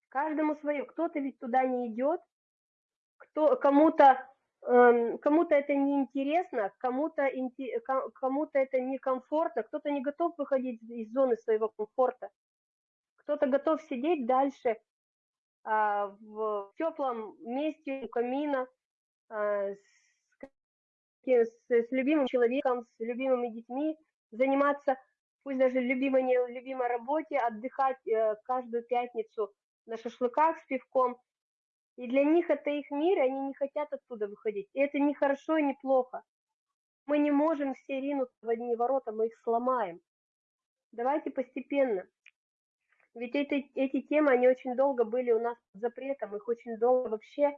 Каждому свое. Кто-то ведь туда не идет, кто, кому-то эм, кому-то это неинтересно, кому-то кому-то это некомфортно, кто-то не готов выходить из зоны своего комфорта, кто-то готов сидеть дальше а, в теплом месте у камина а, с, с, с любимым человеком, с любимыми детьми, заниматься, пусть даже любимой, не любимой работе, отдыхать э, каждую пятницу на шашлыках с пивком. И для них это их мир, и они не хотят оттуда выходить. И это не хорошо и не плохо. Мы не можем все ринуться в одни ворота, мы их сломаем. Давайте постепенно. Ведь эти, эти темы, они очень долго были у нас под запретом, их очень долго вообще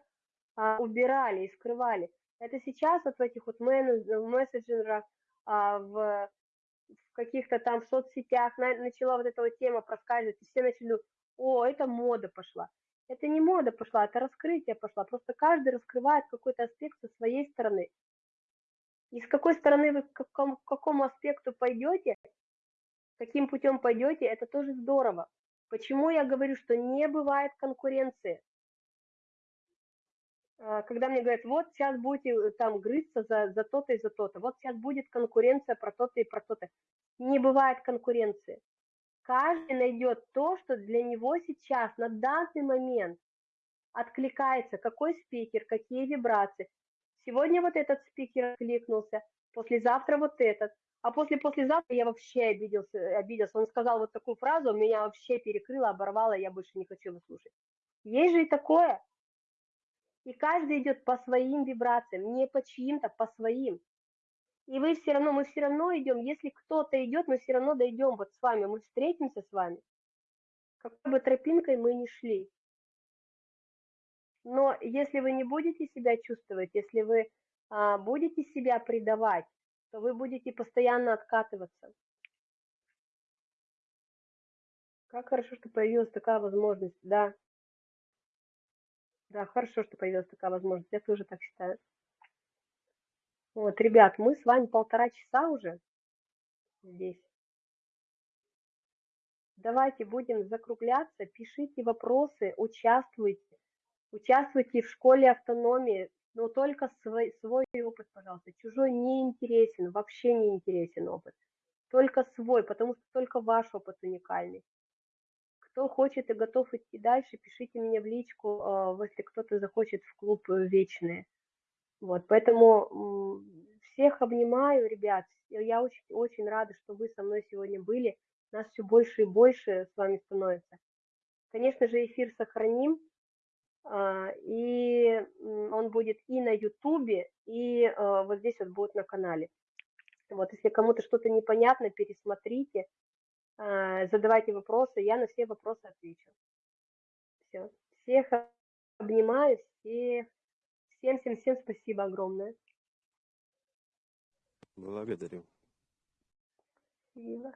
а, убирали и скрывали. Это сейчас вот в этих вот мессенджерах, а, в, в каких-то там соцсетях на, начала вот эта вот тема проскальзывать, и все начали, о, это мода пошла. Это не мода пошла, это раскрытие пошло. Просто каждый раскрывает какой-то аспект со своей стороны. И с какой стороны вы к какому, к какому аспекту пойдете, каким путем пойдете, это тоже здорово. Почему я говорю, что не бывает конкуренции? А, когда мне говорят, вот сейчас будете э, там грызться за, за то-то и за то-то, вот сейчас будет конкуренция про то-то и про то-то. Не бывает конкуренции. Каждый найдет то, что для него сейчас, на данный момент, откликается, какой спикер, какие вибрации. Сегодня вот этот спикер откликнулся, послезавтра вот этот, а после послезавтра я вообще обиделся, обиделся. Он сказал вот такую фразу, меня вообще перекрыло, оборвало, я больше не хочу его слушать. Есть же и такое. И каждый идет по своим вибрациям, не по чьим-то, по своим. И вы все равно, мы все равно идем, если кто-то идет, мы все равно дойдем вот с вами, мы встретимся с вами. Какой бы тропинкой мы ни шли. Но если вы не будете себя чувствовать, если вы а, будете себя предавать, то вы будете постоянно откатываться. Как хорошо, что появилась такая возможность, да. Да, хорошо, что появилась такая возможность. Я тоже так считаю. Вот, ребят, мы с вами полтора часа уже здесь. Давайте будем закругляться, пишите вопросы, участвуйте. Участвуйте в школе автономии, но только свой, свой опыт, пожалуйста. Чужой не интересен, вообще не интересен опыт. Только свой, потому что только ваш опыт уникальный. Кто хочет и готов идти дальше, пишите мне в личку, а, если кто-то захочет в клуб э, вечные. Вот, поэтому всех обнимаю, ребят. Я очень, очень рада, что вы со мной сегодня были. Нас все больше и больше с вами становится. Конечно же, эфир сохраним, и он будет и на Ютубе, и а, вот здесь вот будет на канале. Вот, если кому-то что-то непонятно, пересмотрите. А, задавайте вопросы, я на все вопросы отвечу. Все. Всех обнимаю, всех. Всем, всем, всем спасибо огромное. Благодарю. Спасибо.